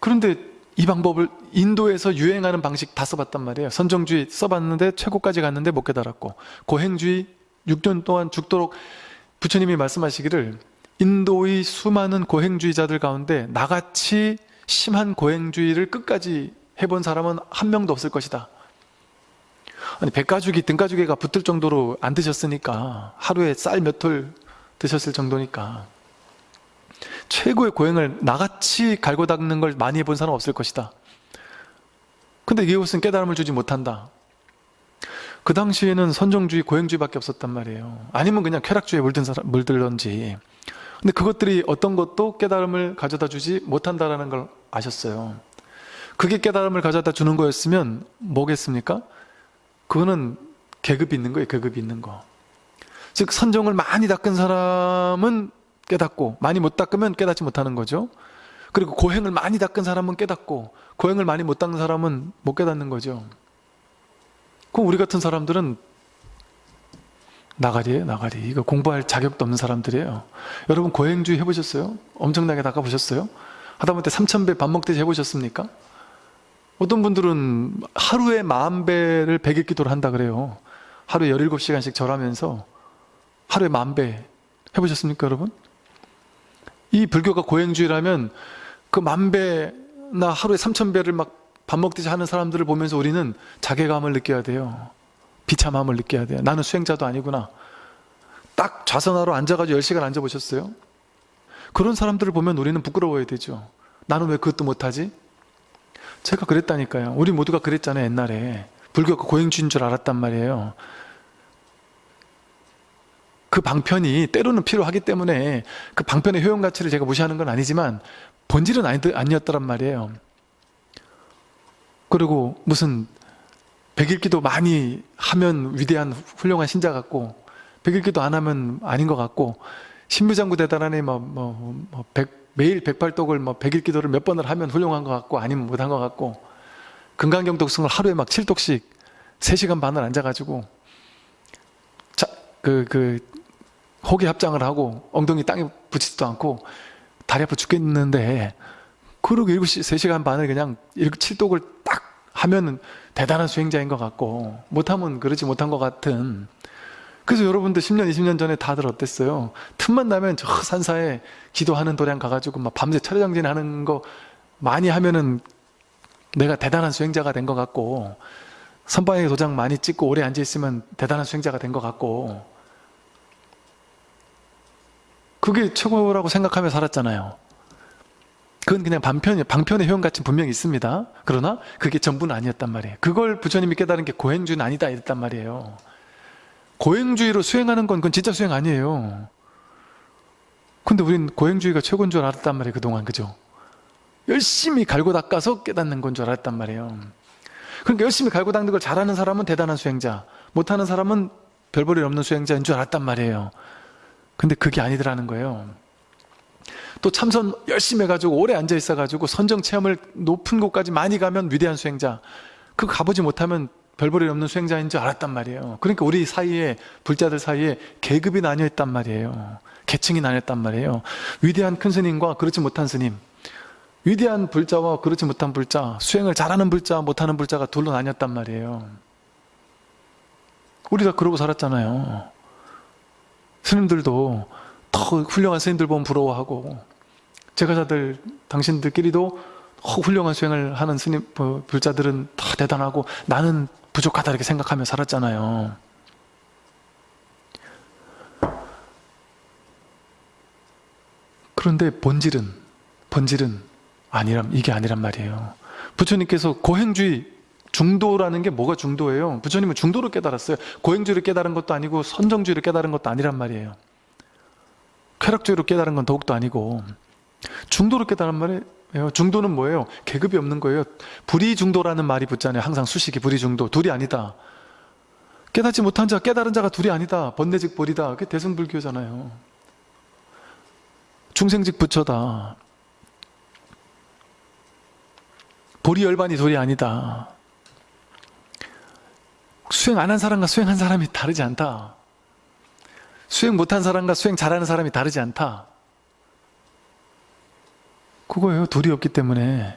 그런데 이 방법을 인도에서 유행하는 방식 다 써봤단 말이에요. 선정주의 써봤는데 최고까지 갔는데 못 깨달았고 고행주의 6년 동안 죽도록 부처님이 말씀하시기를 인도의 수많은 고행주의자들 가운데 나같이 심한 고행주의를 끝까지 해본 사람은 한 명도 없을 것이다. 아니 백가죽이 등가죽이가 붙을 정도로 안 드셨으니까 하루에 쌀 몇 톨 드셨을 정도니까 최고의 고행을 나같이 갈고 닦는 걸 많이 해본 사람 없을 것이다. 근데 이것은 깨달음을 주지 못한다. 그 당시에는 선정주의, 고행주의밖에 없었단 말이에요. 아니면 그냥 쾌락주의에 물든 사람, 물들던지. 근데 그것들이 어떤 것도 깨달음을 가져다 주지 못한다라는 걸 아셨어요. 그게 깨달음을 가져다 주는 거였으면 뭐겠습니까? 그거는 계급이 있는 거예요. 계급이 있는 거. 즉 선정을 많이 닦은 사람은 깨닫고 많이 못 닦으면 깨닫지 못하는 거죠. 그리고 고행을 많이 닦은 사람은 깨닫고 고행을 많이 못 닦은 사람은 못 깨닫는 거죠. 그럼 우리 같은 사람들은 나가리예요 나가리 이거 공부할 자격도 없는 사람들이에요 여러분 고행주의 해보셨어요? 엄청나게 닦아보셨어요? 하다못해 3천배 밥 먹듯이 해보셨습니까? 어떤 분들은 하루에 만 배를 백일 기도를 한다 그래요 하루에 17시간씩 절하면서 하루에 만 배 해보셨습니까 여러분? 이 불교가 고행주의라면 그 만 배나 하루에 삼천배를 막 밥 먹듯이 하는 사람들을 보면서 우리는 자괴감을 느껴야 돼요. 비참함을 느껴야 돼요. 나는 수행자도 아니구나. 딱 좌선하러 앉아가지고 10시간 앉아보셨어요? 그런 사람들을 보면 우리는 부끄러워야 되죠. 나는 왜 그것도 못하지? 제가 그랬다니까요. 우리 모두가 그랬잖아요. 옛날에. 불교가 고행주의인 줄 알았단 말이에요. 그 방편이 때로는 필요하기 때문에 그 방편의 효용 가치를 제가 무시하는 건 아니지만 본질은 아니, 아니었더란 말이에요. 그리고 무슨 백일기도 많이 하면 위대한 훌륭한 신자 같고 백일기도 안 하면 아닌 것 같고 신무장구 대단하네 뭐, 뭐, 뭐 백- 매일 백팔독을 뭐 백일기도를 몇 번을 하면 훌륭한 것 같고 아니면 못한 것 같고 금강경 독승을 하루에 막 7독씩 3시간 반을 앉아가지고 자, 그, 그 호기 합장을 하고 엉덩이 땅에 붙이지도 않고 다리 아파 죽겠는데 그러고 7시, 3시간 반을 그냥 이렇게 칠독을 딱 하면 은 대단한 수행자인 것 같고 못하면 그러지 못한 것 같은 그래서 여러분들 10년, 20년 전에 다들 어땠어요? 틈만 나면 저 산사에 기도하는 도량 가가지고 막 밤새 철야정진 하는 거 많이 하면은 내가 대단한 수행자가 된 것 같고 선방에 도장 많이 찍고 오래 앉아있으면 대단한 수행자가 된 것 같고 그게 최고라고 생각하며 살았잖아요. 그건 그냥 반편, 방편의 효용 가치 분명히 있습니다. 그러나 그게 전부는 아니었단 말이에요. 그걸 부처님이 깨달은 게 고행주는 아니다 이랬단 말이에요. 고행주의로 수행하는 건 그건 진짜 수행 아니에요. 근데 우린 고행주의가 최고인 줄 알았단 말이에요. 그동안 그죠? 열심히 갈고 닦아서 깨닫는 건 줄 알았단 말이에요. 그러니까 열심히 갈고 닦는 걸 잘하는 사람은 대단한 수행자, 못하는 사람은 별 볼일 없는 수행자인 줄 알았단 말이에요. 근데 그게 아니더라는 거예요. 또 참선 열심히 해가지고 오래 앉아 있어가지고 선정 체험을 높은 곳까지 많이 가면 위대한 수행자. 그거 가보지 못하면 별 볼일 없는 수행자인 줄 알았단 말이에요. 그러니까 우리 사이에 불자들 사이에 계급이 나뉘어 있단 말이에요. 계층이 나뉘었단 말이에요. 위대한 큰 스님과 그렇지 못한 스님. 위대한 불자와 그렇지 못한 불자, 수행을 잘하는 불자, 못하는 불자가 둘로 나뉘었단 말이에요. 우리가 그러고 살았잖아요. 스님들도 더 훌륭한 스님들 보면 부러워하고 제가자들 당신들끼리도 더 훌륭한 수행을 하는 스님 어, 불자들은 다 대단하고 나는 부족하다 이렇게 생각하며 살았잖아요. 그런데 본질은 본질은 아니란 이게 아니란 말이에요. 부처님께서 고행주의 중도라는 게 뭐가 중도예요? 부처님은 중도를 깨달았어요. 고행주의를 깨달은 것도 아니고 선정주의를 깨달은 것도 아니란 말이에요. 쾌락주의로 깨달은 건 더욱도 아니고 중도로 깨달은 말이에요. 중도는 뭐예요? 계급이 없는 거예요. 불이중도라는 말이 붙잖아요. 항상 수식이 불이중도. 둘이 아니다. 깨닫지 못한 자, 깨달은 자가 둘이 아니다. 번뇌직 벌이다. 그게 대승불교잖아요. 중생직 부처다. 보리 열반이 돌이 아니다. 수행 안 한 사람과 수행한 사람이 다르지 않다. 수행 못한 사람과 수행 잘하는 사람이 다르지 않다. 그거예요. 둘이 없기 때문에.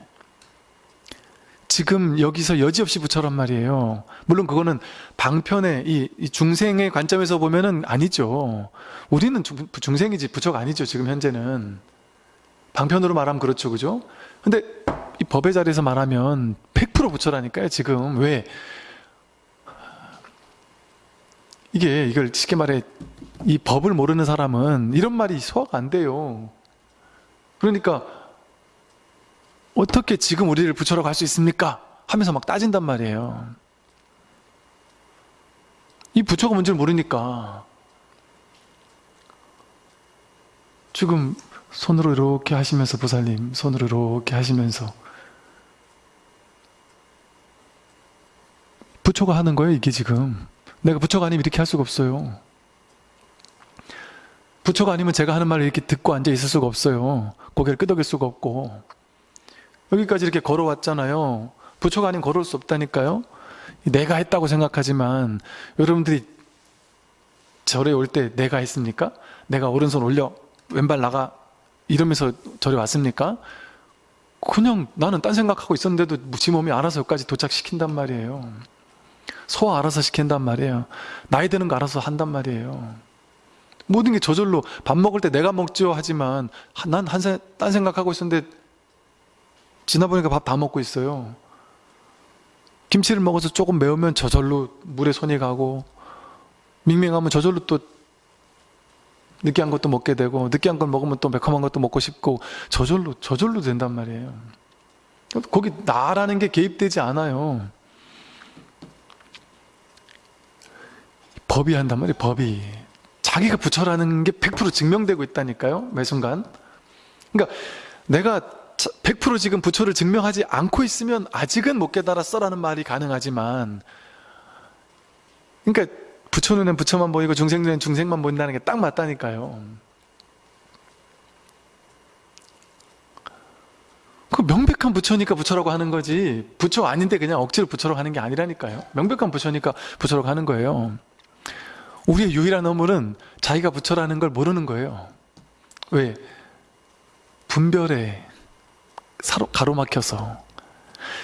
지금 여기서 여지없이 부처란 말이에요. 물론 그거는 방편의 이, 이 중생의 관점에서 보면은 아니죠. 우리는 중, 중생이지 부처가 아니죠. 지금 현재는. 방편으로 말하면 그렇죠. 그죠? 근데 이 법의 자리에서 말하면 100% 부처라니까요. 지금. 왜? 이게 이걸 쉽게 말해 이 법을 모르는 사람은 이런 말이 소화가 안 돼요. 그러니까 어떻게 지금 우리를 부처라고 할수 있습니까? 하면서 막 따진단 말이에요. 이 부처가 뭔지를 모르니까 지금 손으로 이렇게 하시면서 보살님 손으로 이렇게 하시면서 부처가 하는 거예요 이게 지금 내가 부처가 아니면 이렇게 할 수가 없어요 부처가 아니면 제가 하는 말을 이렇게 듣고 앉아 있을 수가 없어요 고개를 끄덕일 수가 없고 여기까지 이렇게 걸어왔잖아요. 부처가 아니면 걸어올 수 없다니까요. 내가 했다고 생각하지만 여러분들이 절에 올 때 내가 했습니까? 내가 오른손 올려 왼발 나가 이러면서 절에 왔습니까? 그냥 나는 딴 생각하고 있었는데도 지 몸이 알아서 여기까지 도착시킨단 말이에요. 소화 알아서 시킨단 말이에요. 나이 드는 거 알아서 한단 말이에요. 모든 게 저절로 밥 먹을 때 내가 먹죠 하지만 난딴 생각하고 있었는데 지나보니까 밥 다 먹고 있어요. 김치를 먹어서 조금 매우면 저절로 물에 손이 가고 밍밍하면 저절로 또 느끼한 것도 먹게 되고 느끼한 걸 먹으면 또 매콤한 것도 먹고 싶고 저절로 저절로 된단 말이에요. 거기 나라는 게 개입되지 않아요. 법이 한단 말이에요 법이. 자기가 부처라는 게 100% 증명되고 있다니까요 매 순간. 그러니까 내가 100% 지금 부처를 증명하지 않고 있으면 아직은 못 깨달았어 라는 말이 가능하지만 그러니까 부처 눈엔 부처만 보이고 중생 눈엔 중생만 보인다는 게 딱 맞다니까요. 그 명백한 부처니까 부처라고 하는 거지 부처 아닌데 그냥 억지로 부처라고 하는 게 아니라니까요. 명백한 부처니까 부처라고 하는 거예요. 우리의 유일한 어물은 자기가 부처라는 걸 모르는 거예요. 왜? 분별에 사로, 가로막혀서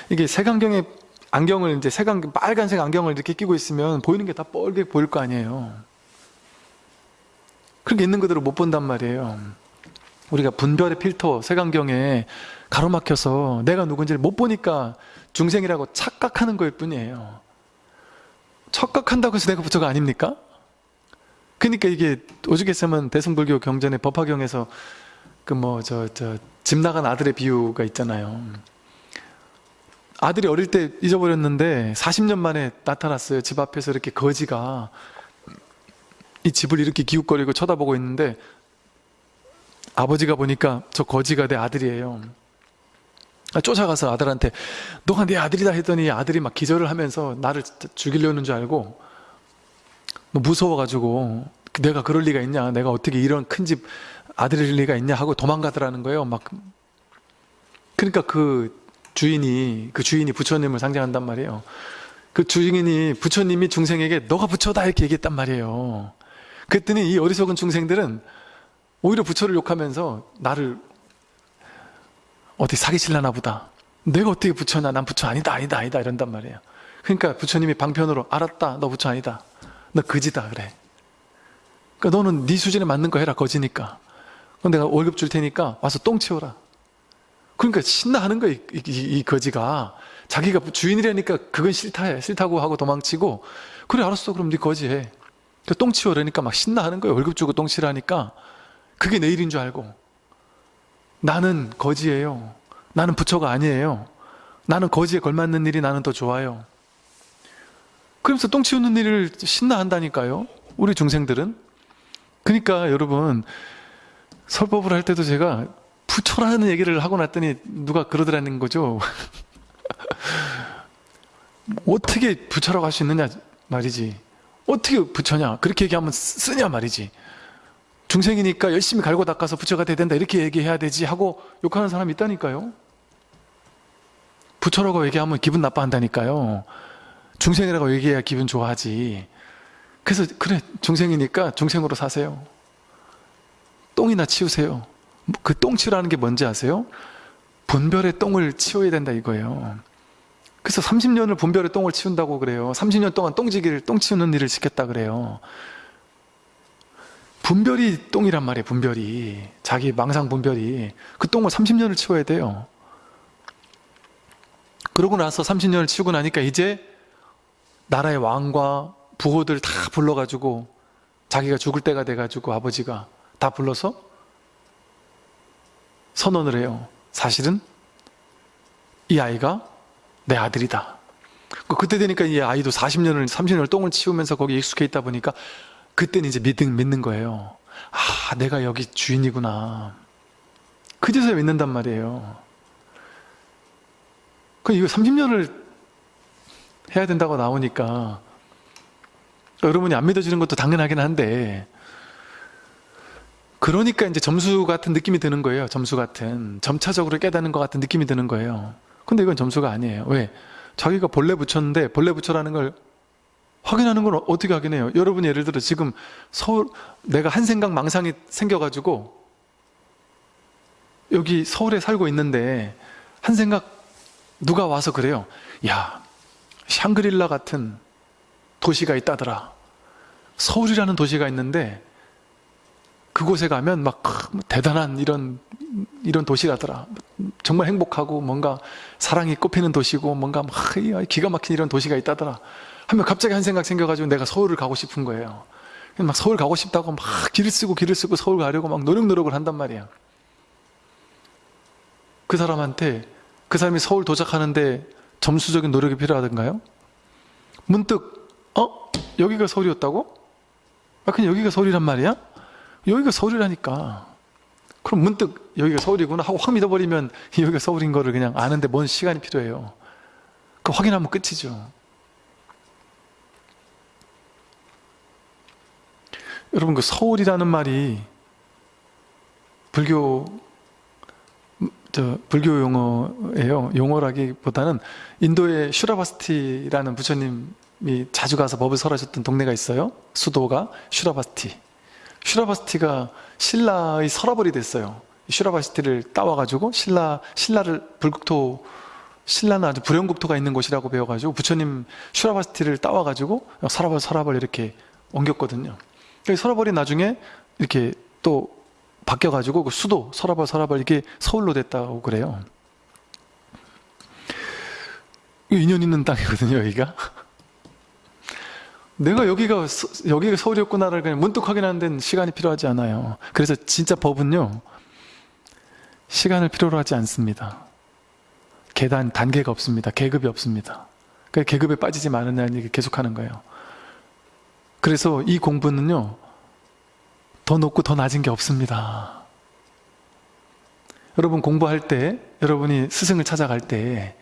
이게 색안경에 안경을 이제 색안경 빨간색 안경을 이렇게 끼고 있으면 보이는 게 다 뻘게 보일 거 아니에요. 그렇게 있는 그대로 못 본단 말이에요. 우리가 분별의 필터 색안경에 가로막혀서 내가 누군지를 못 보니까 중생이라고 착각하는 거일 뿐이에요. 착각한다고 해서 내가 부처가 아닙니까? 그러니까 이게 오죽했으면 대승불교 경전의 법화경에서 그 뭐 저 저 집 나간 아들의 비유가 있잖아요. 아들이 어릴 때 잊어버렸는데 40년 만에 나타났어요. 집 앞에서 이렇게 거지가 이 집을 이렇게 기웃거리고 쳐다보고 있는데 아버지가 보니까 저 거지가 내 아들이에요. 아, 쫓아가서 아들한테 너가 내 아들이다 했더니 아들이 막 기절을 하면서 나를 죽이려는 줄 알고 뭐 무서워가지고 내가 그럴 리가 있냐 내가 어떻게 이런 큰 집 아들일 리가 있냐 하고 도망가더라는 거예요. 막 그러니까 그 주인이 그 주인이 부처님을 상징한단 말이에요. 그 주인이 부처님이 중생에게 너가 부처다. 이렇게 얘기했단 말이에요. 그랬더니 이 어리석은 중생들은 오히려 부처를 욕하면서 나를 어디 사기칠라나 보다. 내가 어떻게 부처냐? 난 부처 아니다 아니다 아니다. 이런단 말이에요. 그러니까 부처님이 방편으로 알았다. 너 부처 아니다. 너 거지다. 그래. 그러니까 너는 네 수준에 맞는 거 해라. 거지니까 그럼 내가 월급 줄 테니까 와서 똥 치워라. 그러니까 신나하는 거야 이, 이, 이 거지가. 자기가 주인이라니까 그건 싫다 해. 싫다고 하고 도망치고. 그래 알았어. 그럼 네 거지 해. 그러니까 똥 치워라니까 막 신나하는 거예요 월급 주고 똥 치라니까. 그게 내 일인 줄 알고. 나는 거지예요. 나는 부처가 아니에요. 나는 거지에 걸맞는 일이 나는 더 좋아요. 그러면서 똥 치우는 일을 신나한다니까요. 우리 중생들은. 그러니까 여러분 설법을 할 때도 제가 부처라는 얘기를 하고 났더니 누가 그러더라는 거죠. 어떻게 부처라고 할 수 있느냐 말이지. 어떻게 부처냐? 그렇게 얘기하면 쓰냐 말이지. 중생이니까 열심히 갈고 닦아서 부처가 돼야 된다. 이렇게 얘기해야 되지 하고 욕하는 사람이 있다니까요. 부처라고 얘기하면 기분 나빠한다니까요. 중생이라고 얘기해야 기분 좋아하지. 그래서 그래 중생이니까 중생으로 사세요 똥이나 치우세요. 그 똥 치우라는 게 뭔지 아세요? 분별의 똥을 치워야 된다 이거예요. 그래서 30년을 분별의 똥을 치운다고 그래요. 30년 동안 똥지기를 똥 치우는 일을 시켰다 그래요. 분별이 똥이란 말이에요 분별이. 자기 망상 분별이. 그 똥을 30년을 치워야 돼요. 그러고 나서 30년을 치우고 나니까 이제 나라의 왕과 부호들 다 불러가지고 자기가 죽을 때가 돼가지고 아버지가 다 불러서 선언을 해요. 사실은 이 아이가 내 아들이다. 그때 되니까 이 아이도 40년을 30년을 똥을 치우면서 거기 익숙해 있다 보니까 그때는 이제 믿는, 믿는 거예요. 아 내가 여기 주인이구나. 그제서야 믿는단 말이에요. 그 이거 30년을 해야 된다고 나오니까 여러분이 안 믿어지는 것도 당연하긴 한데 그러니까 이제 점수 같은 느낌이 드는 거예요 점수 같은. 점차적으로 깨닫는 것 같은 느낌이 드는 거예요. 근데 이건 점수가 아니에요. 왜? 자기가 본래 붙였는데 본래 붙여라는 걸 확인하는 걸 어떻게 확인해요? 여러분이 예를 들어 지금 서울 내가 한 생각 망상이 생겨가지고 여기 서울에 살고 있는데 한 생각 누가 와서 그래요? 야 샹그릴라 같은 도시가 있다더라. 서울이라는 도시가 있는데 그곳에 가면 막 대단한 이런 이런 도시라더라 정말 행복하고 뭔가 사랑이 꽃피는 도시고 뭔가 막 기가 막힌 이런 도시가 있다더라 하면 갑자기 한 생각 생겨가지고 내가 서울을 가고 싶은 거예요 막 서울 가고 싶다고 막 길을 쓰고 길을 쓰고 서울 가려고 막 노력 노력을 한단 말이야 그 사람한테 그 사람이 서울 도착하는데 점수적인 노력이 필요하던가요? 문득 어? 여기가 서울이었다고? 아 그냥 여기가 서울이란 말이야? 여기가 서울이라니까 그럼 문득 여기가 서울이구나 하고 확 믿어버리면 여기가 서울인 거를 그냥 아는데 뭔 시간이 필요해요 그 확인하면 끝이죠 여러분 그 서울이라는 말이 불교 음, 저 불교 용어예요. 용어라기보다는 인도의 슈라바스티라는 부처님이 자주 가서 법을 설하셨던 동네가 있어요. 수도가 슈라바스티. 슈라바스티가 신라의 서라벌이 됐어요. 슈라바스티를 따와가지고 신라 신라를 불국토 신라는 아주 불영국토가 있는 곳이라고 배워가지고 부처님 슈라바스티를 따와가지고 서라벌 서라벌 이렇게 옮겼거든요. 서라벌이 나중에 이렇게 또 바뀌어가지고 그 수도 서라벌 서라벌 이게 서울로 됐다고 그래요. 인연 있는 땅이거든요, 여기가. 내가 여기가 서- 여기가 서울이었구나를 그냥 문득 확인하는 데는 시간이 필요하지 않아요. 그래서 진짜 법은요 시간을 필요로 하지 않습니다. 계단 단계가 없습니다. 계급이 없습니다. 그 계급에 빠지지 말라는 얘기 계속하는 거예요. 그래서 이 공부는요 더 높고 더 낮은 게 없습니다. 여러분 공부할 때 여러분이 스승을 찾아갈 때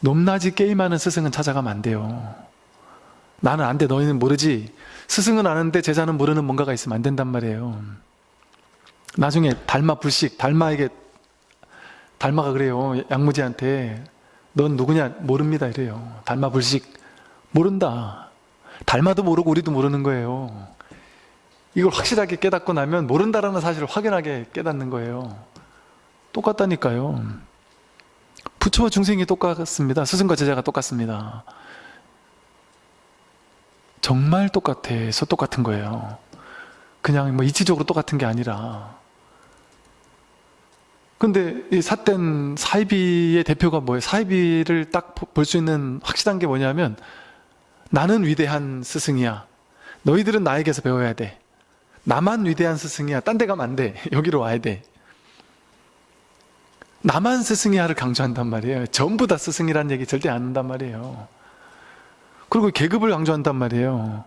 높낮이 게임하는 스승은 찾아가면 안 돼요. 나는 안 돼, 너희는 모르지. 스승은 아는데 제자는 모르는 뭔가가 있으면 안 된단 말이에요. 나중에 달마 불식, 달마에게, 달마가 그래요. 양무지한테. 넌 누구냐? 모릅니다. 이래요. 달마 불식. 모른다. 달마도 모르고 우리도 모르는 거예요. 이걸 확실하게 깨닫고 나면 모른다라는 사실을 확연하게 깨닫는 거예요. 똑같다니까요. 부처와 중생이 똑같습니다. 스승과 제자가 똑같습니다. 정말 똑같아서 똑같은 거예요. 그냥 뭐 이치적으로 똑같은 게 아니라. 근데 이 삿된 사이비의 대표가 뭐예요? 사이비를 딱 볼 수 있는 확실한 게 뭐냐면 나는 위대한 스승이야. 너희들은 나에게서 배워야 돼. 나만 위대한 스승이야. 딴 데 가면 안 돼. 여기로 와야 돼. 나만 스승이야를 강조한단 말이에요. 전부 다 스승이라는 얘기 절대 안 한단 말이에요. 그리고 계급을 강조한단 말이에요.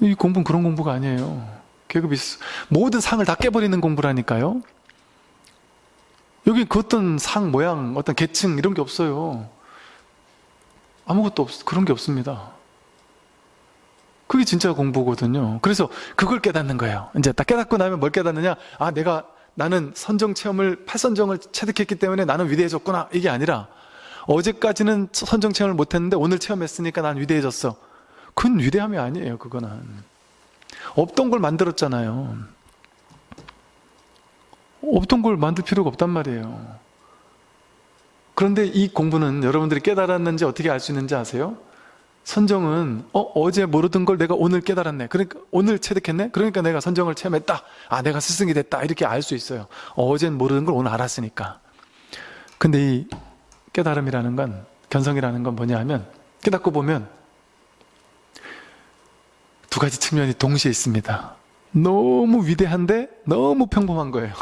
이 공부는 그런 공부가 아니에요. 계급이 있- 모든 상을 다 깨버리는 공부라니까요. 여기 그 어떤 상 모양, 어떤 계층 이런 게 없어요. 아무것도 없, 그런 게 없습니다. 그게 진짜 공부거든요. 그래서 그걸 깨닫는 거예요. 이제 딱 깨닫고 나면 뭘 깨닫느냐? 아, 내가 나는 선정 체험을 팔선정을 체득했기 때문에 나는 위대해졌구나. 이게 아니라 어제까지는 선정 체험을 못했는데 오늘 체험했으니까 난 위대해졌어. 그건 위대함이 아니에요. 그거는 없던 걸 만들었잖아요. 없던 걸 만들 필요가 없단 말이에요. 그런데 이 공부는 여러분들이 깨달았는지 어떻게 알 수 있는지 아세요? 선정은 어 어제 모르던 걸 내가 오늘 깨달았네. 그러니까 오늘 체득했네. 그러니까 내가 선정을 체험했다. 아 내가 스승이 됐다. 이렇게 알 수 있어요. 어, 어젠 모르는 걸 오늘 알았으니까. 근데 이 깨달음이라는 건 견성이라는 건 뭐냐 하면 깨닫고 보면 두 가지 측면이 동시에 있습니다. 너무 위대한데 너무 평범한 거예요.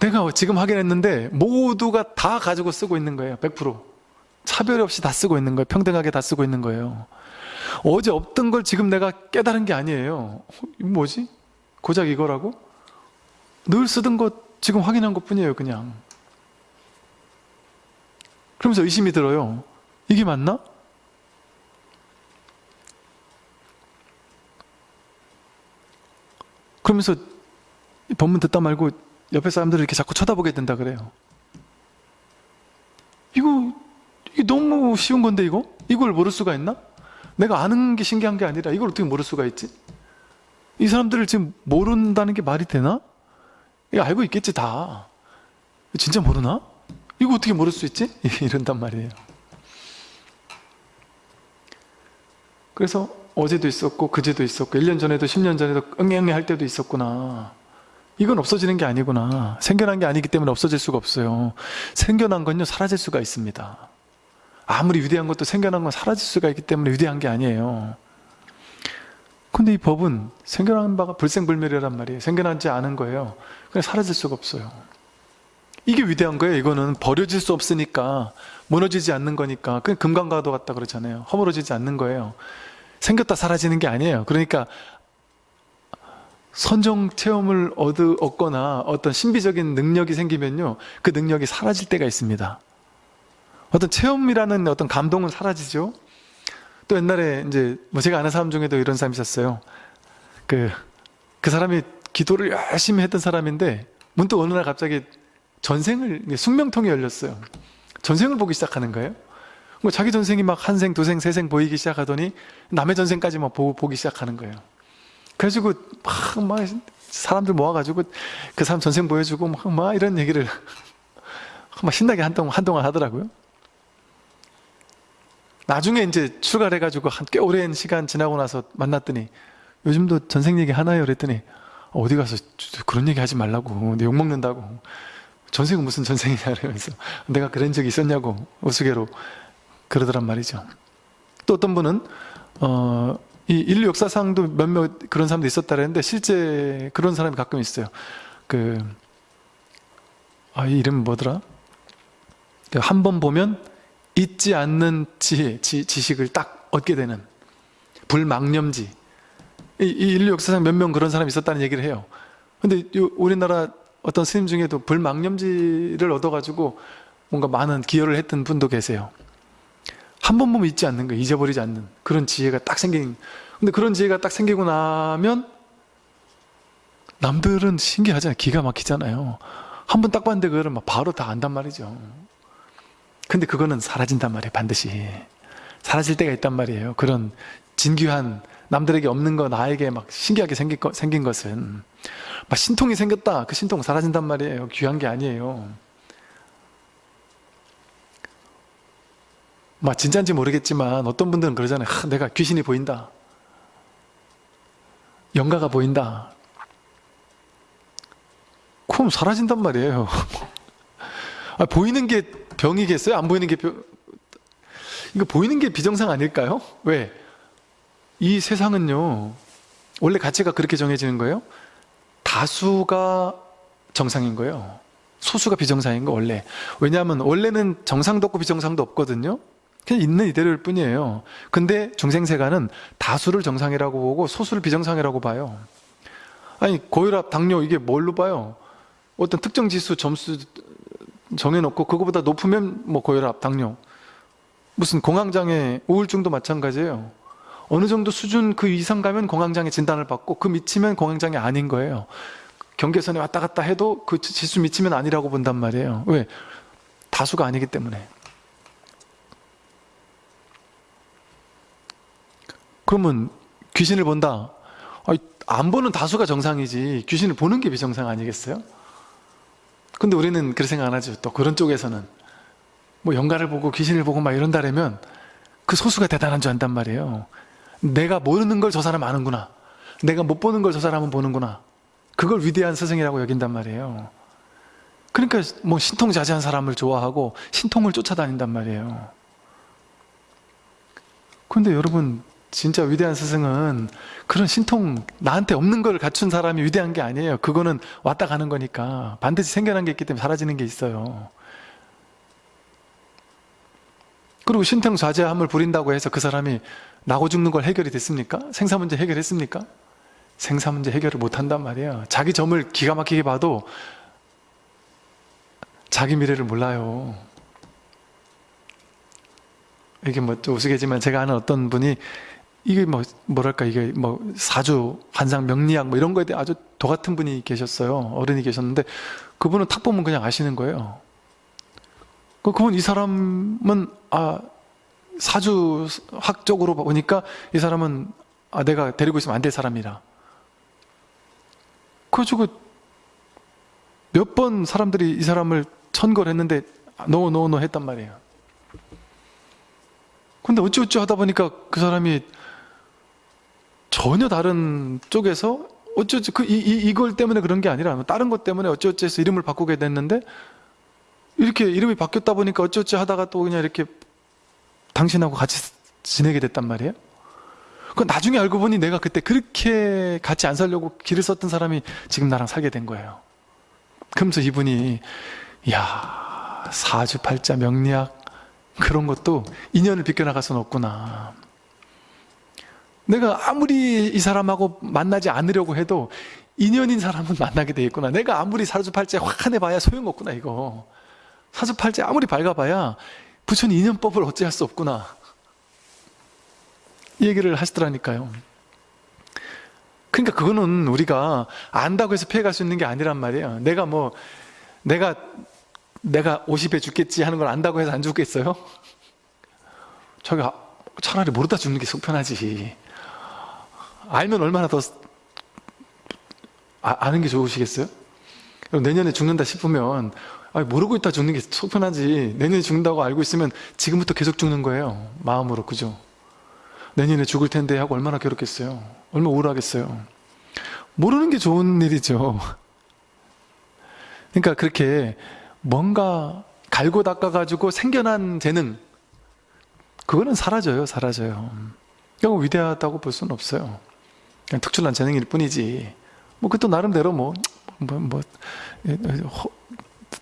내가 지금 확인했는데 모두가 다 가지고 쓰고 있는 거예요. 100%. 차별 없이 다 쓰고 있는 거예요. 평등하게 다 쓰고 있는 거예요. 어제 없던 걸 지금 내가 깨달은 게 아니에요. 어, 뭐지? 고작 이거라고? 늘 쓰던 것 지금 확인한 것 뿐이에요, 그냥. 그러면서 의심이 들어요. 이게 맞나? 그러면서 이 법문 듣다 말고 옆에 사람들을 이렇게 자꾸 쳐다보게 된다 그래요. 이거, 이게 너무 쉬운 건데, 이거? 이걸 모를 수가 있나? 내가 아는 게 신기한 게 아니라 이걸 어떻게 모를 수가 있지? 이 사람들을 지금 모른다는 게 말이 되나? 이거 알고 있겠지, 다. 진짜 모르나? 이거 어떻게 모를 수 있지? 이런단 말이에요. 그래서 어제도 있었고, 그제도 있었고, 1년 전에도 10년 전에도 응애응애 할 때도 있었구나. 이건 없어지는 게 아니구나. 생겨난 게 아니기 때문에 없어질 수가 없어요. 생겨난 건요, 사라질 수가 있습니다. 아무리 위대한 것도 생겨난 건 사라질 수가 있기 때문에 위대한 게 아니에요. 근데 이 법은 생겨난 바가 불생불멸이란 말이에요. 생겨나지 않은 거예요. 그냥 사라질 수가 없어요. 이게 위대한 거예요. 이거는 버려질 수 없으니까 무너지지 않는 거니까 그냥 금강가도 같다 그러잖아요. 허물어지지 않는 거예요. 생겼다 사라지는 게 아니에요. 그러니까 선정 체험을 얻, 얻거나 어떤 신비적인 능력이 생기면요. 그 능력이 사라질 때가 있습니다. 어떤 체험이라는 어떤 감동은 사라지죠. 또 옛날에 이제 뭐 제가 아는 사람 중에도 이런 사람이 있었어요. 그, 그 사람이 기도를 열심히 했던 사람인데 문득 어느 날 갑자기 전생을, 숙명통이 열렸어요. 전생을 보기 시작하는 거예요. 뭐 자기 전생이 막 한 생, 두 생, 세 생 보이기 시작하더니 남의 전생까지 막 보고, 보기 시작하는 거예요. 그래가지고 막, 막 사람들 모아가지고 그 사람 전생 보여주고 막, 막 이런 얘기를 막 신나게 한동안, 한동안 하더라고요. 나중에 이제 출가를 해가지고 한 꽤 오랜 시간 지나고 나서 만났더니 요즘도 전생 얘기 하나요? 그랬더니 어디 가서 그런 얘기 하지 말라고 내 욕먹는다고 전생은 무슨 전생이냐 이러면서 내가 그런 적이 있었냐고 우스개로 그러더란 말이죠 또 어떤 분은 어, 이 인류 역사상도 몇몇 그런 사람도 있었다는데 실제 그런 사람이 가끔 있어요 그, 아, 이 이름 뭐더라? 그한번 보면 잊지 않는 지혜, 지, 지식을 딱 얻게 되는 불망념지. 이, 이 인류 역사상 몇 명 그런 사람이 있었다는 얘기를 해요. 근데 요, 우리나라 어떤 스님 중에도 불망념지를 얻어가지고 뭔가 많은 기여를 했던 분도 계세요. 한 번 보면 잊지 않는 거예요 잊어버리지 않는 그런 지혜가 딱 생긴. 근데 그런 지혜가 딱 생기고 나면 남들은 신기하잖아요. 기가 막히잖아요. 한 번 딱 봤는데 그거를 막 바로 다 안단 말이죠 근데 그거는 사라진단 말이에요 반드시. 사라질 때가 있단 말이에요. 그런 진귀한 남들에게 없는 거 나에게 막 신기하게 생긴, 거, 생긴 것은. 막 신통이 생겼다. 그 신통 사라진단 말이에요. 귀한 게 아니에요. 막 진짜인지 모르겠지만 어떤 분들은 그러잖아요. 하, 내가 귀신이 보인다. 영가가 보인다. 그럼 사라진단 말이에요. 아, 보이는 게 병이겠어요? 안 보이는 게 병... 이거 보이는 게 비정상 아닐까요? 왜? 이 세상은요 원래 가치가 그렇게 정해지는 거예요 다수가 정상인 거예요 소수가 비정상인 거 원래 왜냐하면 원래는 정상도 없고 비정상도 없거든요 그냥 있는 이대로일 뿐이에요 근데 중생세가는 다수를 정상이라고 보고 소수를 비정상이라고 봐요 아니 고혈압, 당뇨 이게 뭘로 봐요? 어떤 특정 지수 점수 정해놓고 그거보다 높으면 뭐 고혈압, 당뇨. 무슨 공황장애, 우울증도 마찬가지예요. 어느 정도 수준 그 이상 가면 공황장애 진단을 받고 그 미치면 공황장애 아닌 거예요. 경계선에 왔다 갔다 해도 그 지수 미치면 아니라고 본단 말이에요. 왜? 다수가 아니기 때문에. 그러면 귀신을 본다. 안 보는 다수가 정상이지 귀신을 보는 게 비정상 아니겠어요? 근데 우리는 그렇게 생각 안 하죠. 또 그런 쪽에서는. 뭐 영가를 보고 귀신을 보고 막 이런다라면 그 소수가 대단한 줄 안단 말이에요. 내가 모르는 걸 저 사람 아는구나. 내가 못 보는 걸 저 사람은 보는구나. 그걸 위대한 스승이라고 여긴단 말이에요. 그러니까 뭐 신통자제한 사람을 좋아하고 신통을 쫓아다닌단 말이에요. 근데 여러분 진짜 위대한 스승은 그런 신통 나한테 없는 걸 갖춘 사람이 위대한 게 아니에요 그거는 왔다 가는 거니까 반드시 생겨난 게 있기 때문에 사라지는 게 있어요 그리고 신통 좌제함을 부린다고 해서 그 사람이 나고 죽는 걸 해결이 됐습니까? 생사 문제 해결했습니까? 생사 문제 해결을 못 한단 말이에요 자기 점을 기가 막히게 봐도 자기 미래를 몰라요 이게 뭐좀 우스개지만 제가 아는 어떤 분이 이게 뭐 뭐랄까 이게 뭐 사주 환상 명리학 뭐 이런 거에 대해 아주 도 같은 분이 계셨어요. 어른이 계셨는데 그분은 탁 보면 그냥 아시는 거예요. 그 그분 이 사람은 아 사주학 적으로 보니까 이 사람은 아 내가 데리고 있으면 안 될 사람이라. 그래가지고 몇 번 사람들이 이 사람을 천거를 했는데 노노노 했단 말이에요. 근데 어찌어찌 하다 보니까 그 사람이 전혀 다른 쪽에서 어쩌지 그 이, 이, 이걸 때문에 그런 게 아니라 다른 것 때문에 어쩌지 해서 이름을 바꾸게 됐는데 이렇게 이름이 바뀌었다 보니까 어쩌지 하다가 또 그냥 이렇게 당신하고 같이 지내게 됐단 말이에요? 그 나중에 알고 보니 내가 그때 그렇게 같이 안 살려고 길을 썼던 사람이 지금 나랑 살게 된 거예요. 그러면서 이분이 야 사주팔자 명리학 그런 것도 인연을 비껴나갈 수는 없구나 내가 아무리 이 사람하고 만나지 않으려고 해도 인연인 사람은 만나게 돼 있구나 내가 아무리 사주팔자 확한해봐야 소용없구나 이거 사주팔자 아무리 밝아봐야 부처님 인연법을 어찌할 수 없구나 이 얘기를 하시더라니까요. 그러니까 그거는 우리가 안다고 해서 피해갈 수 있는 게 아니란 말이에요. 내가 뭐 내가 내가 50에 죽겠지 하는 걸 안다고 해서 안 죽겠어요? 저가 차라리 모르다 죽는 게 속 편하지. 알면 얼마나 더 아, 아는 게 좋으시겠어요? 내년에 죽는다 싶으면 아니, 모르고 있다 죽는 게 속편하지. 내년에 죽는다고 알고 있으면 지금부터 계속 죽는 거예요. 마음으로 그죠? 내년에 죽을 텐데 하고 얼마나 괴롭겠어요. 얼마나 우울하겠어요. 모르는 게 좋은 일이죠. 그러니까 그렇게 뭔가 갈고 닦아가지고 생겨난 재능 그거는 사라져요 사라져요 그냥 위대하다고 볼 수는 없어요 그냥 특출난 재능일 뿐이지. 뭐 그것도 나름대로 뭐, 뭐, 뭐 허,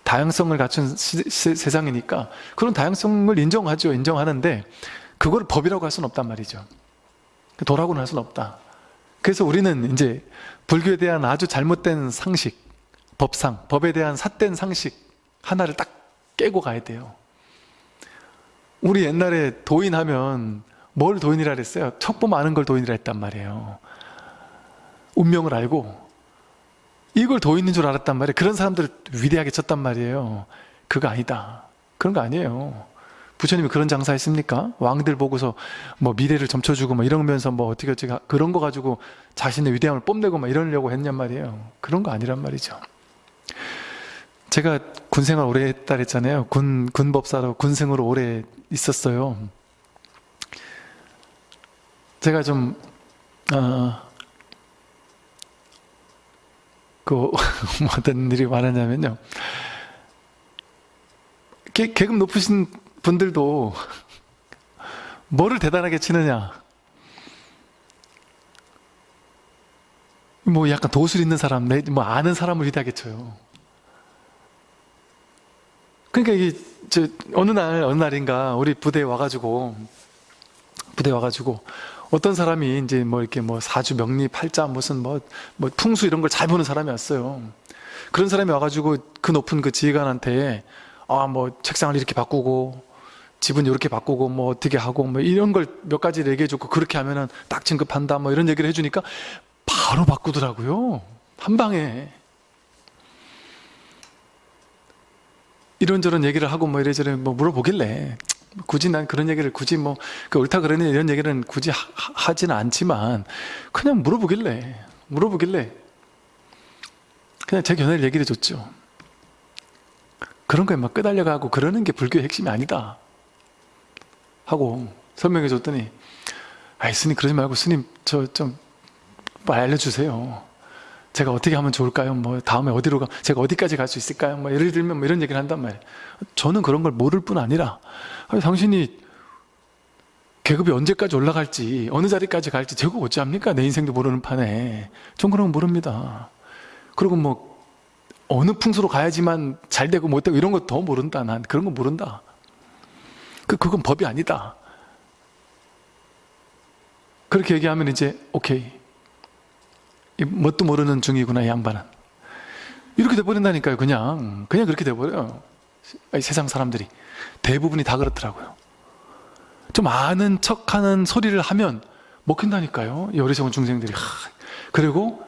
다양성을 갖춘 시, 시, 세상이니까 그런 다양성을 인정하죠. 인정하는데 그걸 법이라고 할 수는 없단 말이죠. 도라고는 할 수는 없다. 그래서 우리는 이제 불교에 대한 아주 잘못된 상식 법상, 법에 대한 삿된 상식 하나를 딱 깨고 가야 돼요. 우리 옛날에 도인하면 뭘 도인이라 그랬어요? 척보 많은 걸 도인이라 했단 말이에요 운명을 알고 이걸 도인인 줄 알았단 말이에요 그런 사람들을 위대하게 쳤단 말이에요 그거 아니다 그런 거 아니에요 부처님이 그런 장사 했습니까? 왕들 보고서 뭐 미래를 점쳐주고 뭐 이러면서 뭐 어떻게 어떻게 그런 거 가지고 자신의 위대함을 뽐내고 막 이러려고 했냔 말이에요 그런 거 아니란 말이죠 제가 군생활 오래 했다 그랬잖아요. 군, 군법사로 군생으로 오래 있었어요. 제가 좀, 어, 그, 뭐 어떤 일이 많았냐면요. 계, 계급 높으신 분들도 뭐를 대단하게 치느냐. 뭐 약간 도술 있는 사람, 뭐 아는 사람을 위대하게 쳐요. 그러니까 이게 저 어느 날 어느 날인가 우리 부대에 와가지고 부대에 와가지고 어떤 사람이 이제 뭐 이렇게 뭐 사주 명리 팔자 무슨 뭐, 뭐 풍수 이런 걸 잘 보는 사람이 왔어요. 그런 사람이 와가지고 그 높은 그 지휘관한테 아 뭐 책상을 이렇게 바꾸고 집은 이렇게 바꾸고 뭐 어떻게 하고 뭐 이런 걸 몇 가지 얘기해 줬고 그렇게 하면은 딱 진급한다 뭐 이런 얘기를 해주니까 바로 바꾸더라고요. 한 방에. 이런저런 얘기를 하고 뭐 이래저래 뭐 물어보길래 굳이 난 그런 얘기를 굳이 뭐 그 옳다 그러니 이런 얘기는 굳이 하, 지는 않지만 그냥 물어보길래 물어보길래 그냥 제 견해를 얘기해 줬죠. 그런 거에 막 끄달려가고 그러는 게 불교의 핵심이 아니다 하고 설명해 줬더니 아이 스님 그러지 말고 스님 저 좀 알려주세요 제가 어떻게 하면 좋을까요? 뭐 다음에 어디로 가? 제가 어디까지 갈 수 있을까요? 뭐 예를 들면 뭐 이런 얘기를 한단 말이에요. 저는 그런 걸 모를 뿐 아니라 아니, 당신이 계급이 언제까지 올라갈지 어느 자리까지 갈지 제가 어찌합니까? 내 인생도 모르는 판에 전 그런 거 모릅니다. 그리고 뭐 어느 풍수로 가야지만 잘 되고 못 되고 이런 거 더 모른다. 난 그런 거 모른다. 그 그건 법이 아니다. 그렇게 얘기하면 이제 오케이 뭣도 모르는 중이구나 이 양반은. 이렇게 돼버린다니까요 그냥. 그냥 그렇게 돼버려요. 세상 사람들이. 대부분이 다 그렇더라고요. 좀 아는 척하는 소리를 하면 먹힌다니까요 이 어리석은 중생들이. 하, 그리고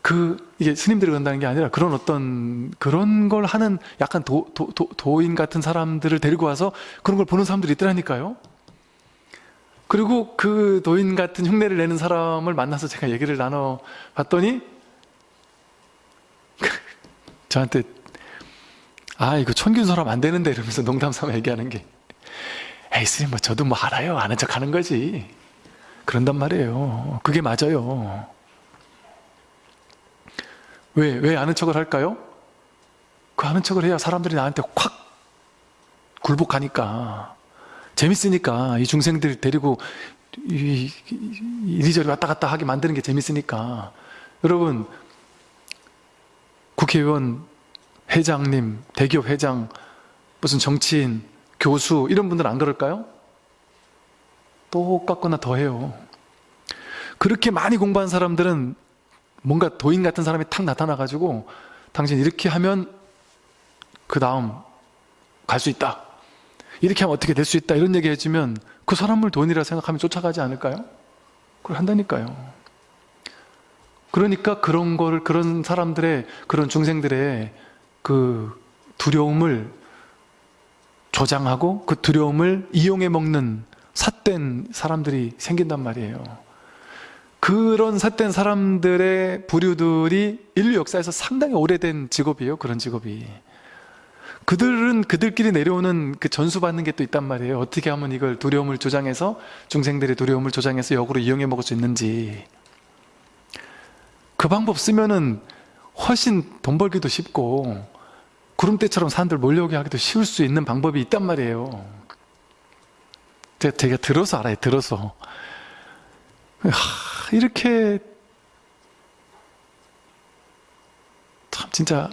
그 이게 스님들이 그런다는 게 아니라 그런 어떤 그런 걸 하는 약간 도, 도, 도, 도인 같은 사람들을 데리고 와서 그런 걸 보는 사람들이 있더라니까요 그리고 그 도인 같은 흉내를 내는 사람을 만나서 제가 얘기를 나눠 봤더니 저한테 아 이거 천균설하면 안 되는데 이러면서 농담 삼아 얘기하는 게 에이 스님 뭐 저도 뭐 알아요 아는 척 하는 거지 그런단 말이에요 그게 맞아요 왜? 왜 아는 척을 할까요? 그 아는 척을 해야 사람들이 나한테 확 굴복하니까 재밌으니까 이 중생들 데리고 이, 이리저리 왔다 갔다 하게 만드는 게 재밌으니까. 여러분 국회의원 회장님 대기업 회장 무슨 정치인 교수 이런 분들 안 그럴까요? 똑같거나 더해요. 그렇게 많이 공부한 사람들은 뭔가 도인 같은 사람이 탁 나타나 가지고 당신 이렇게 하면 그 다음 갈 수 있다 이렇게 하면 어떻게 될 수 있다 이런 얘기 해주면 그 사람을 돈이라 생각하면 쫓아가지 않을까요? 그걸 한다니까요. 그러니까 그런 거를 그런 사람들의 그런 중생들의 그 두려움을 조장하고 그 두려움을 이용해 먹는 삿된 사람들이 생긴단 말이에요. 그런 삿된 사람들의 부류들이 인류 역사에서 상당히 오래된 직업이에요. 그런 직업이. 그들은 그들끼리 내려오는 그 전수받는 게 또 있단 말이에요. 어떻게 하면 이걸 두려움을 조장해서 중생들의 두려움을 조장해서 역으로 이용해 먹을 수 있는지. 그 방법 쓰면은 훨씬 돈 벌기도 쉽고 구름대처럼 사람들 몰려오게 하기도 쉬울 수 있는 방법이 있단 말이에요. 제가, 제가 들어서 알아요. 들어서. 하, 이렇게 참 진짜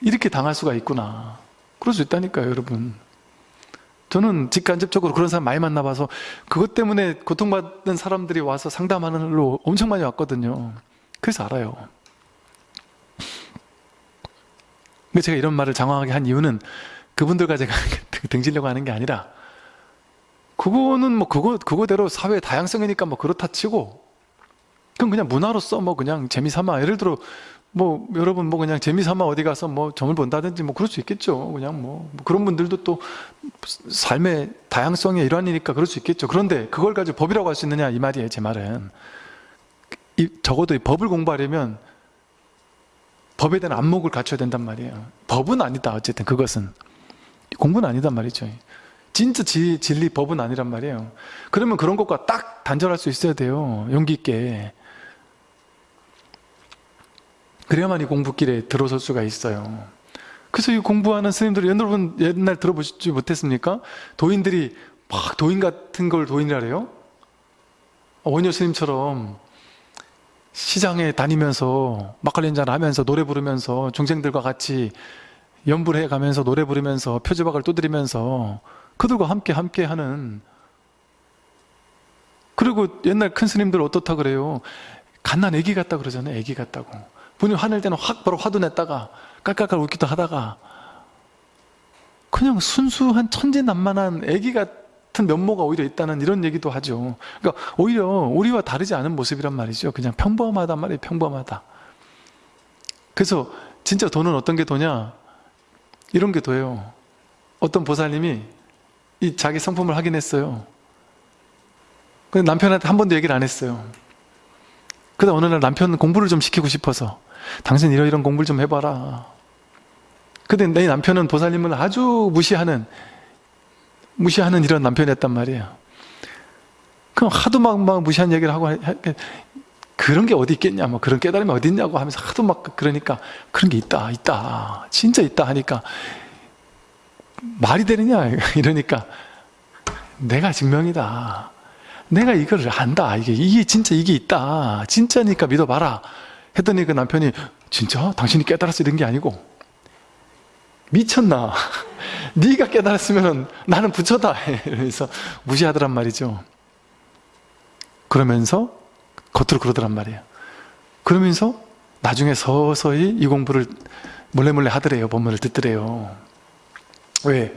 이렇게 당할 수가 있구나. 그럴 수 있다니까요, 여러분. 저는 직간접적으로 그런 사람 많이 만나봐서 그것 때문에 고통받는 사람들이 와서 상담하는 걸로 엄청 많이 왔거든요. 그래서 알아요. 근데 제가 이런 말을 장황하게 한 이유는 그분들과 제가 등지려고 하는 게 아니라 그거는 뭐 그거 그거대로 사회 다양성이니까 뭐 그렇다 치고 그럼 그냥 문화로서 뭐 그냥 재미삼아 예를 들어 뭐 여러분 뭐 그냥 재미삼아 어디 가서 뭐 점을 본다든지 뭐 그럴 수 있겠죠. 그냥 뭐, 뭐 그런 분들도 또 삶의 다양성의 일환이니까 그럴 수 있겠죠. 그런데 그걸 가지고 법이라고 할 수 있느냐 이 말이에요 제 말은. 이, 적어도 이 법을 공부하려면 법에 대한 안목을 갖춰야 된단 말이에요. 법은 아니다 어쨌든 그것은. 공부는 아니단 말이죠. 진짜 지, 진리 법은 아니란 말이에요. 그러면 그런 것과 딱 단절할 수 있어야 돼요 용기 있게 그래야만 이 공부길에 들어설 수가 있어요. 그래서 이 공부하는 스님들이 여러분 옛날 들어보시지 못했습니까? 도인들이 막 도인 같은 걸 도인이라래요? 원효 스님처럼 시장에 다니면서 막걸리 한잔 하면서 노래 부르면서 중생들과 같이 연불해 가면서 노래 부르면서 표지박을 두드리면서 그들과 함께 함께 하는 그리고 옛날 큰 스님들 어떻다 그래요? 갓난 애기 같다 그러잖아요 애기 같다고 분이 화낼 때는 확 바로 화도 냈다가 깔깔깔 웃기도 하다가 그냥 순수한 천진난만한 애기 같은 면모가 오히려 있다는 이런 얘기도 하죠. 그러니까 오히려 우리와 다르지 않은 모습이란 말이죠. 그냥 평범하단 말이에요. 평범하다. 그래서 진짜 돈은 어떤 게 도냐 이런 게 도예요. 어떤 보살님이 이 자기 성품을 확인했어요. 근데 남편한테 한 번도 얘기를 안 했어요. 그러다 어느 날 남편 공부를 좀 시키고 싶어서 당신 이러이런 공부를 좀 해봐라. 근데 내 남편은 보살님을 아주 무시하는 무시하는 이런 남편이었단 말이에요. 그럼 하도 막, 막 무시한 얘기를 하고 그런 게 어디 있겠냐? 뭐 그런 깨달음이 어디 있냐고 하면서 하도 막 그러니까 그런 게 있다 있다 진짜 있다 하니까 말이 되느냐? 이러니까 내가 증명이다. 내가 이걸 안다. 이게 이게 진짜 이게 있다. 진짜니까 믿어봐라 했더니 그 남편이 진짜? 당신이 깨달았어 이런 게 아니고. 미쳤나? 네가 깨달았으면 나는 부처다. 이러면서 무시하더란 말이죠. 그러면서 겉으로 그러더란 말이에요. 그러면서 나중에 서서히 이 공부를 몰래 몰래 하더래요. 본문을 듣더래요. 왜?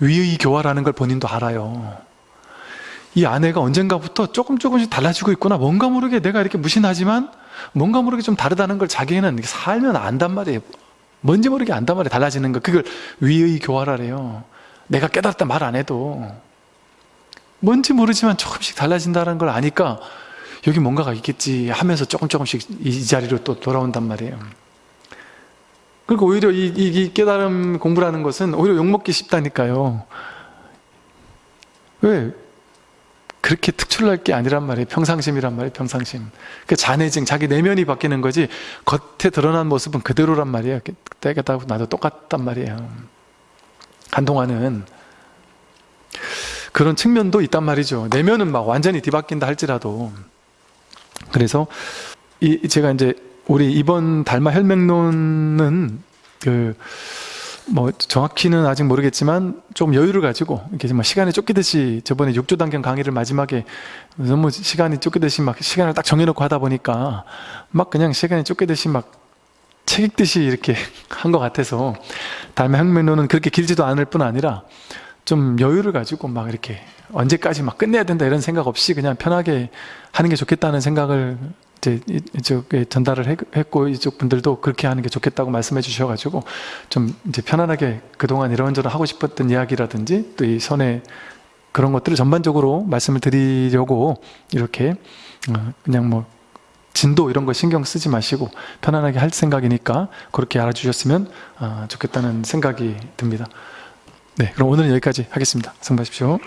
위의 교화라는 걸 본인도 알아요. 이 아내가 언젠가부터 조금 조금씩 달라지고 있구나. 뭔가 모르게 내가 이렇게 무신하지만 뭔가 모르게 좀 다르다는 걸 자기는 살면 안단 말이에요. 뭔지 모르게 안단 말이에요. 달라지는 거. 그걸 위의 교화라래요. 내가 깨달았다 말 안 해도. 뭔지 모르지만 조금씩 달라진다는 걸 아니까 여기 뭔가가 있겠지 하면서 조금 조금씩 이 자리로 또 돌아온단 말이에요. 그리고 오히려 이, 이, 이 깨달음 공부라는 것은 오히려 욕먹기 쉽다니까요. 왜? 그렇게 특출날 게 아니란 말이에요. 평상심이란 말이에요 평상심. 그 잔해증 자기 내면이 바뀌는 거지 겉에 드러난 모습은 그대로란 말이에요. 때가 다 나도 똑같단 말이에요. 한동안은 그런 측면도 있단 말이죠. 내면은 막 완전히 뒤바뀐다 할지라도. 그래서 이 제가 이제 우리 이번 달마 혈맹론은 그 뭐 정확히는 아직 모르겠지만 좀 여유를 가지고 이렇게 막 시간에 쫓기듯이 저번에 육조단경 강의를 마지막에 너무 시간이 쫓기듯이 막 시간을 딱 정해놓고 하다 보니까 막 그냥 시간이 쫓기듯이 막 책 읽듯이 이렇게 한 것 같아서 달마 혈맹론은 그렇게 길지도 않을 뿐 아니라 좀 여유를 가지고 막 이렇게 언제까지 막 끝내야 된다 이런 생각 없이 그냥 편하게 하는 게 좋겠다는 생각을 이제 이- 이쪽에 전달을 했- 했고 이쪽 분들도 그렇게 하는 게 좋겠다고 말씀해 주셔가지고 좀 이제 편안하게 그동안 이런저런 하고 싶었던 이야기라든지 또 이 선에 그런 것들을 전반적으로 말씀을 드리려고 이렇게 어, 그냥 뭐 진도 이런 거 신경 쓰지 마시고 편안하게 할 생각이니까 그렇게 알아주셨으면 아, 좋겠다는 생각이 듭니다. 네, 그럼 오늘은 여기까지 하겠습니다. 성하십시오